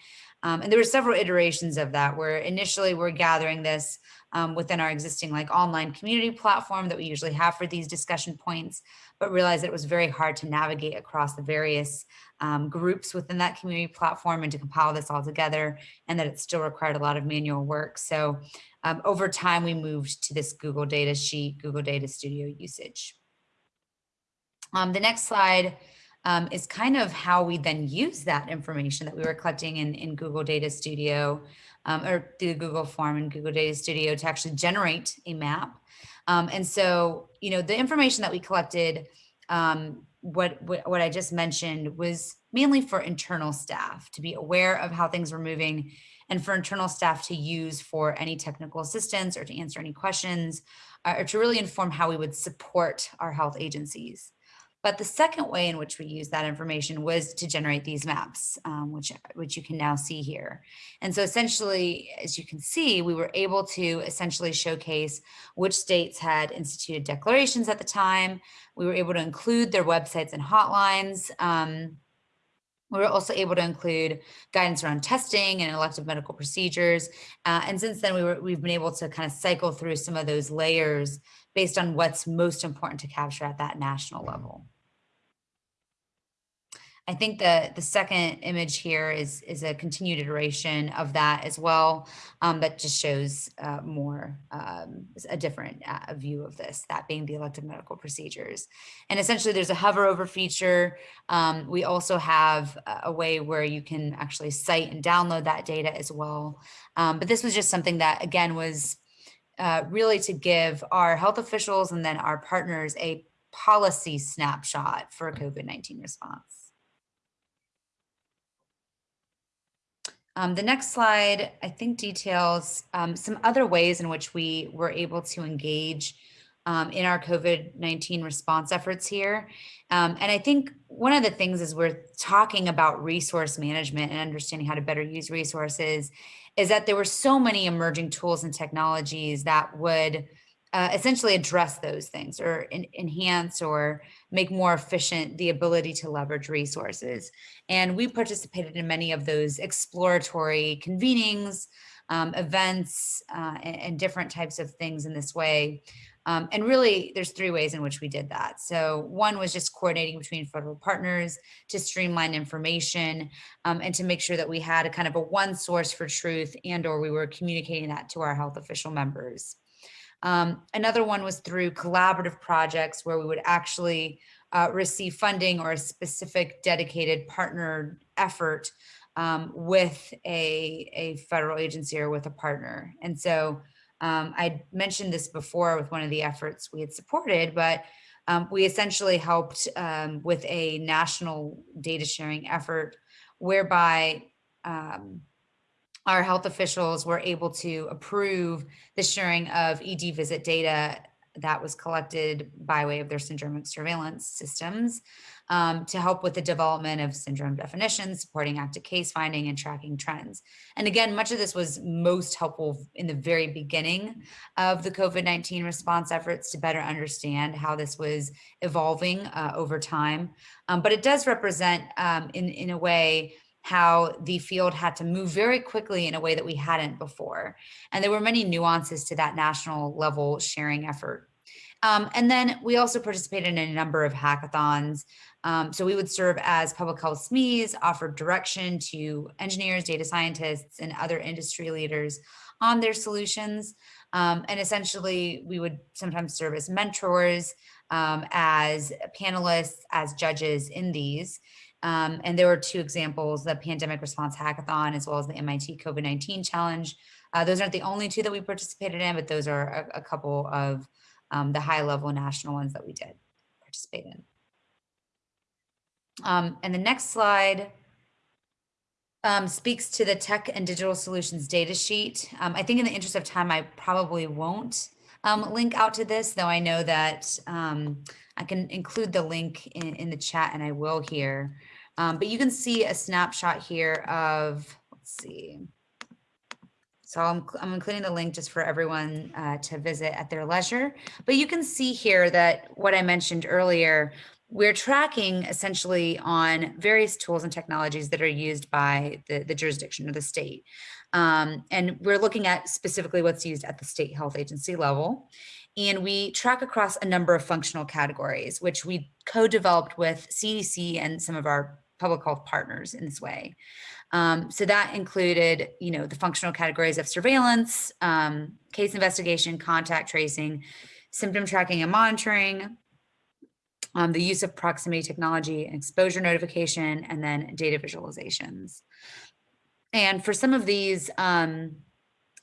Um, and there were several iterations of that where initially we're gathering this um, within our existing like online community platform that we usually have for these discussion points, but realized it was very hard to navigate across the various um, groups within that community platform and to compile this all together and that it still required a lot of manual work. So um, over time, we moved to this Google Data Sheet, Google Data Studio usage. Um, the next slide um, is kind of how we then use that information that we were collecting in, in Google Data Studio um, or through Google form and Google Data Studio to actually generate a map. Um, and so, you know, the information that we collected, um, what, what, what I just mentioned was mainly for internal staff to be aware of how things were moving and for internal staff to use for any technical assistance or to answer any questions uh, or to really inform how we would support our health agencies. But the second way in which we use that information was to generate these maps, um, which, which you can now see here. And so essentially, as you can see, we were able to essentially showcase which states had instituted declarations at the time. We were able to include their websites and hotlines. Um, we were also able to include guidance around testing and elective medical procedures. Uh, and since then, we were, we've been able to kind of cycle through some of those layers based on what's most important to capture at that national level. I think the, the second image here is, is a continued iteration of that as well, um, that just shows uh, more, um, a different uh, view of this, that being the elective medical procedures. And essentially there's a hover over feature. Um, we also have a way where you can actually cite and download that data as well. Um, but this was just something that again was uh, really to give our health officials and then our partners a policy snapshot for COVID-19 response. Um, the next slide, I think details um, some other ways in which we were able to engage um, in our COVID-19 response efforts here. Um, and I think one of the things is we're talking about resource management and understanding how to better use resources is that there were so many emerging tools and technologies that would uh, essentially address those things or en enhance or make more efficient the ability to leverage resources. And we participated in many of those exploratory convenings, um, events, uh, and, and, different types of things in this way. Um, and really, there's three ways in which we did that. So one was just coordinating between federal partners to streamline information um, and to make sure that we had a kind of a one source for truth and or we were communicating that to our health official members. Um, another one was through collaborative projects where we would actually uh, receive funding or a specific dedicated partner effort um, with a, a federal agency or with a partner. And so um, I mentioned this before with one of the efforts we had supported, but um, we essentially helped um, with a national data sharing effort whereby um, our health officials were able to approve the sharing of ED visit data that was collected by way of their syndromic surveillance systems um, to help with the development of syndrome definitions, supporting active case finding and tracking trends. And again, much of this was most helpful in the very beginning of the COVID-19 response efforts to better understand how this was evolving uh, over time. Um, but it does represent um, in, in a way how the field had to move very quickly in a way that we hadn't before. And there were many nuances to that national level sharing effort. Um, and then we also participated in a number of hackathons um, so we would serve as public health SMEs, offer direction to engineers, data scientists, and other industry leaders on their solutions. Um, and essentially, we would sometimes serve as mentors, um, as panelists, as judges in these. Um, and there were two examples, the Pandemic Response Hackathon, as well as the MIT COVID-19 Challenge. Uh, those aren't the only two that we participated in, but those are a, a couple of um, the high level national ones that we did participate in. Um, and the next slide um, speaks to the tech and digital solutions data sheet. Um, I think in the interest of time, I probably won't um, link out to this, though I know that um, I can include the link in, in the chat and I will here. Um, but you can see a snapshot here of, let's see. So I'm, I'm including the link just for everyone uh, to visit at their leisure. But you can see here that what I mentioned earlier, we're tracking essentially on various tools and technologies that are used by the, the jurisdiction or the state. Um, and we're looking at specifically what's used at the state health agency level. And we track across a number of functional categories, which we co-developed with CDC and some of our public health partners in this way. Um, so that included, you know, the functional categories of surveillance, um, case investigation, contact tracing, symptom tracking and monitoring, um, the use of proximity technology exposure notification, and then data visualizations. And for some of these, um,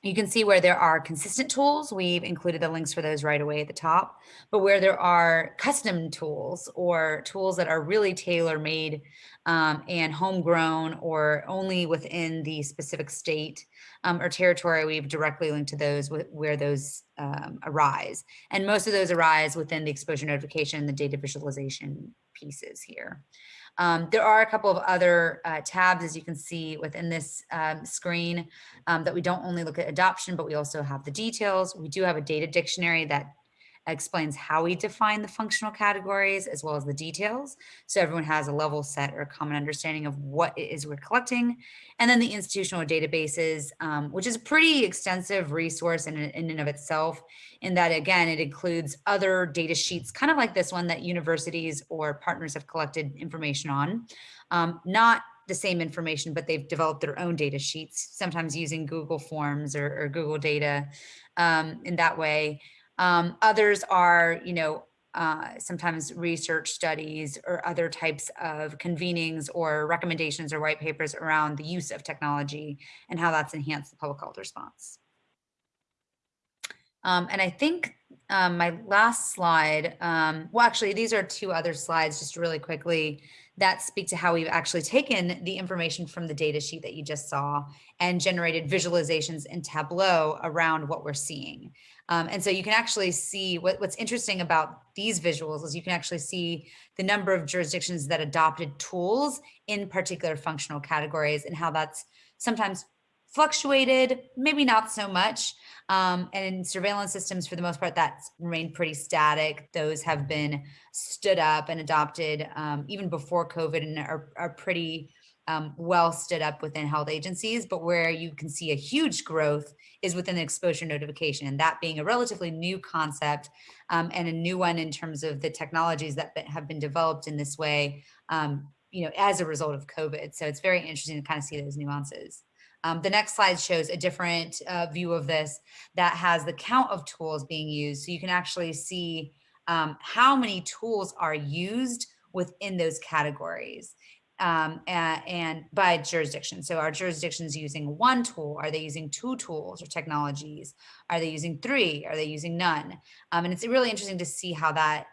you can see where there are consistent tools. We've included the links for those right away at the top, but where there are custom tools or tools that are really tailor made um, and homegrown or only within the specific state um, or territory, we've directly linked to those where those um, arise. And most of those arise within the exposure notification, the data visualization pieces here. Um, there are a couple of other uh, tabs, as you can see within this um, screen, um, that we don't only look at adoption, but we also have the details. We do have a data dictionary that explains how we define the functional categories as well as the details. So everyone has a level set or a common understanding of what it is we're collecting. And then the institutional databases, um, which is a pretty extensive resource in, in and of itself, in that again, it includes other data sheets, kind of like this one that universities or partners have collected information on. Um, not the same information, but they've developed their own data sheets, sometimes using Google Forms or, or Google Data um, in that way. Um, others are, you know, uh, sometimes research studies or other types of convenings or recommendations or white papers around the use of technology and how that's enhanced the public health response. Um, and I think um, my last slide, um, well, actually, these are two other slides just really quickly that speak to how we've actually taken the information from the data sheet that you just saw and generated visualizations in Tableau around what we're seeing. Um, and so you can actually see what, what's interesting about these visuals is you can actually see the number of jurisdictions that adopted tools in particular functional categories and how that's sometimes fluctuated, maybe not so much. Um, and in surveillance systems, for the most part, that's remained pretty static. Those have been stood up and adopted um, even before COVID and are, are pretty um, well stood up within health agencies. But where you can see a huge growth is within exposure notification, and that being a relatively new concept um, and a new one in terms of the technologies that have been developed in this way, um, you know, as a result of COVID. So it's very interesting to kind of see those nuances. Um, the next slide shows a different uh, view of this that has the count of tools being used. So you can actually see um, how many tools are used within those categories um, and, and, by jurisdiction. So are jurisdictions using one tool? Are they using two tools or technologies? Are they using three? Are they using none? Um, and it's really interesting to see how that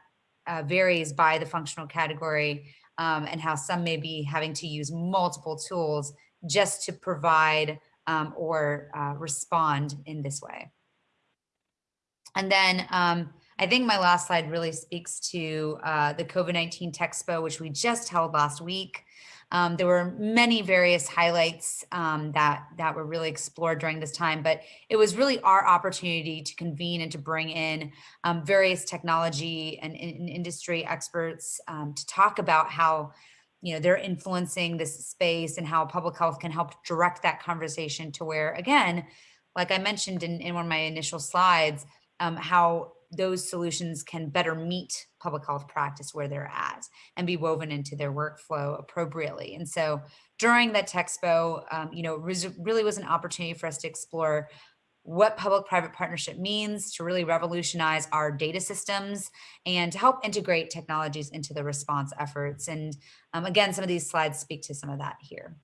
uh, varies by the functional category um, and how some may be having to use multiple tools just to provide um, or uh, respond in this way. And then um, I think my last slide really speaks to uh, the COVID-19 Texpo, which we just held last week. Um, there were many various highlights um, that, that were really explored during this time, but it was really our opportunity to convene and to bring in um, various technology and, and industry experts um, to talk about how you know, they're influencing this space and how public health can help direct that conversation to where, again, like I mentioned in, in one of my initial slides, um, how those solutions can better meet public health practice where they're at and be woven into their workflow appropriately. And so during that Texpo, um, you know, really was an opportunity for us to explore what public-private partnership means to really revolutionize our data systems and to help integrate technologies into the response efforts. And um, again, some of these slides speak to some of that here.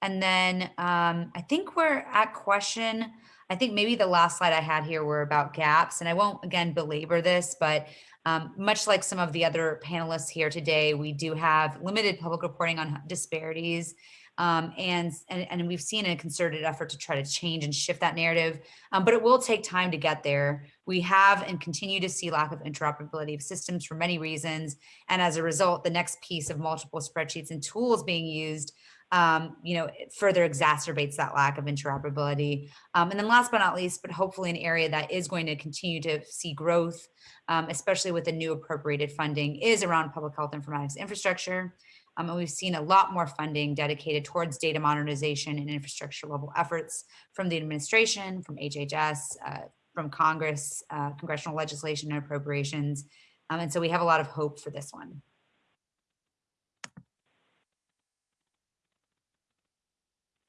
And then um, I think we're at question, I think maybe the last slide I had here were about gaps and I won't again belabor this, but um, much like some of the other panelists here today, we do have limited public reporting on disparities um, and, and, and we've seen a concerted effort to try to change and shift that narrative, um, but it will take time to get there. We have and continue to see lack of interoperability of systems for many reasons. And as a result, the next piece of multiple spreadsheets and tools being used um, you know, further exacerbates that lack of interoperability. Um, and then last but not least, but hopefully an area that is going to continue to see growth, um, especially with the new appropriated funding is around public health informatics infrastructure. Um, and we've seen a lot more funding dedicated towards data modernization and infrastructure level efforts from the administration, from HHS, uh, from Congress, uh, congressional legislation and appropriations. Um, and so we have a lot of hope for this one.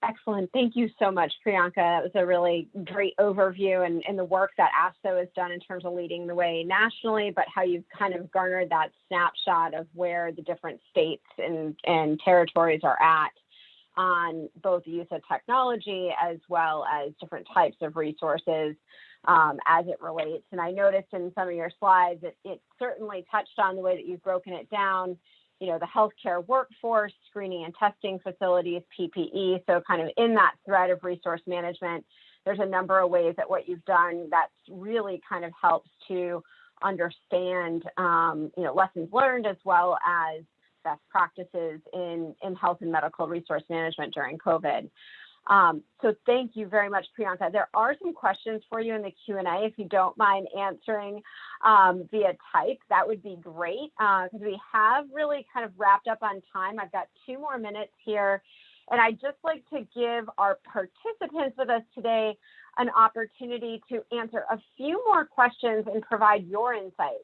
Excellent. Thank you so much, Priyanka. That was a really great overview and, and the work that ASTHO has done in terms of leading the way nationally, but how you've kind of garnered that snapshot of where the different states and, and territories are at on both the use of technology as well as different types of resources um, as it relates. And I noticed in some of your slides that it certainly touched on the way that you've broken it down you know, the healthcare workforce, screening and testing facilities, PPE. So kind of in that thread of resource management, there's a number of ways that what you've done that's really kind of helps to understand, um, you know, lessons learned as well as best practices in, in health and medical resource management during COVID. Um, so thank you very much, Priyanka. There are some questions for you in the Q&A. If you don't mind answering um, via type, that would be great because uh, we have really kind of wrapped up on time. I've got two more minutes here. And I'd just like to give our participants with us today an opportunity to answer a few more questions and provide your insights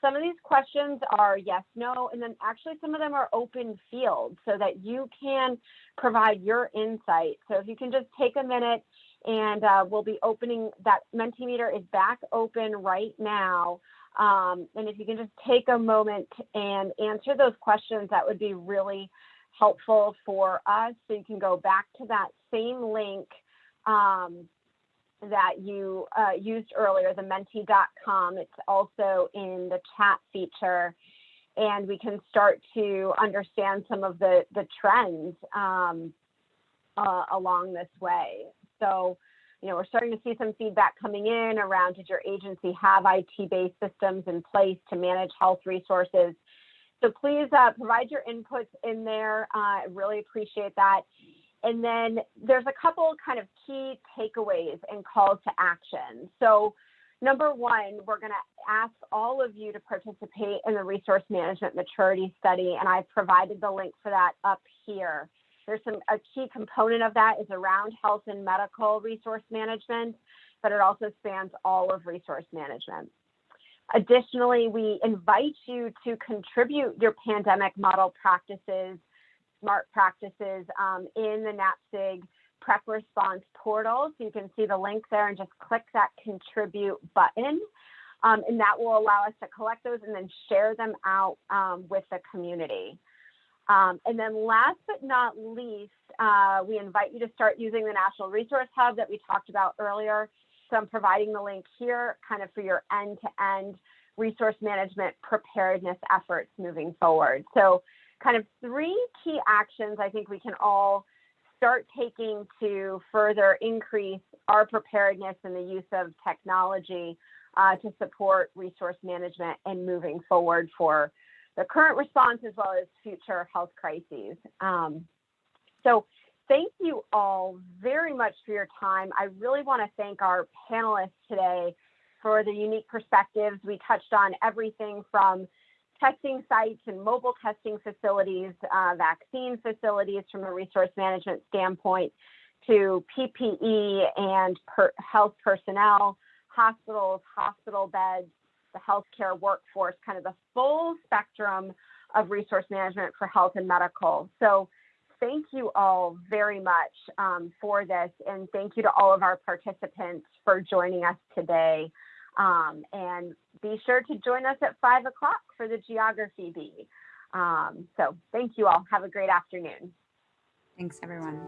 some of these questions are yes, no, and then actually some of them are open field so that you can provide your insight. So if you can just take a minute and uh, we'll be opening that Mentimeter is back open right now. Um, and if you can just take a moment and answer those questions, that would be really helpful for us. So you can go back to that same link um, that you uh, used earlier, the menti.com. It's also in the chat feature. And we can start to understand some of the, the trends um, uh, along this way. So, you know, we're starting to see some feedback coming in around did your agency have IT-based systems in place to manage health resources? So please uh, provide your inputs in there. Uh, I really appreciate that. And then there's a couple kind of key takeaways and calls to action. So number one, we're going to ask all of you to participate in the resource management maturity study, and I've provided the link for that up here. There's some a key component of that is around health and medical resource management, but it also spans all of resource management. Additionally, we invite you to contribute your pandemic model practices smart practices um, in the NAPSG prep response portal. So you can see the link there and just click that contribute button. Um, and that will allow us to collect those and then share them out um, with the community. Um, and then last but not least, uh, we invite you to start using the National Resource Hub that we talked about earlier. So I'm providing the link here kind of for your end-to-end -end resource management preparedness efforts moving forward. So kind of three key actions I think we can all start taking to further increase our preparedness and the use of technology uh, to support resource management and moving forward for the current response as well as future health crises. Um, so thank you all very much for your time. I really want to thank our panelists today for the unique perspectives. We touched on everything from testing sites and mobile testing facilities, uh, vaccine facilities from a resource management standpoint, to PPE and per health personnel, hospitals, hospital beds, the healthcare workforce, kind of the full spectrum of resource management for health and medical. So thank you all very much um, for this, and thank you to all of our participants for joining us today. Um, and be sure to join us at five o'clock for the geography bee. Um, so thank you all. Have a great afternoon. Thanks, everyone.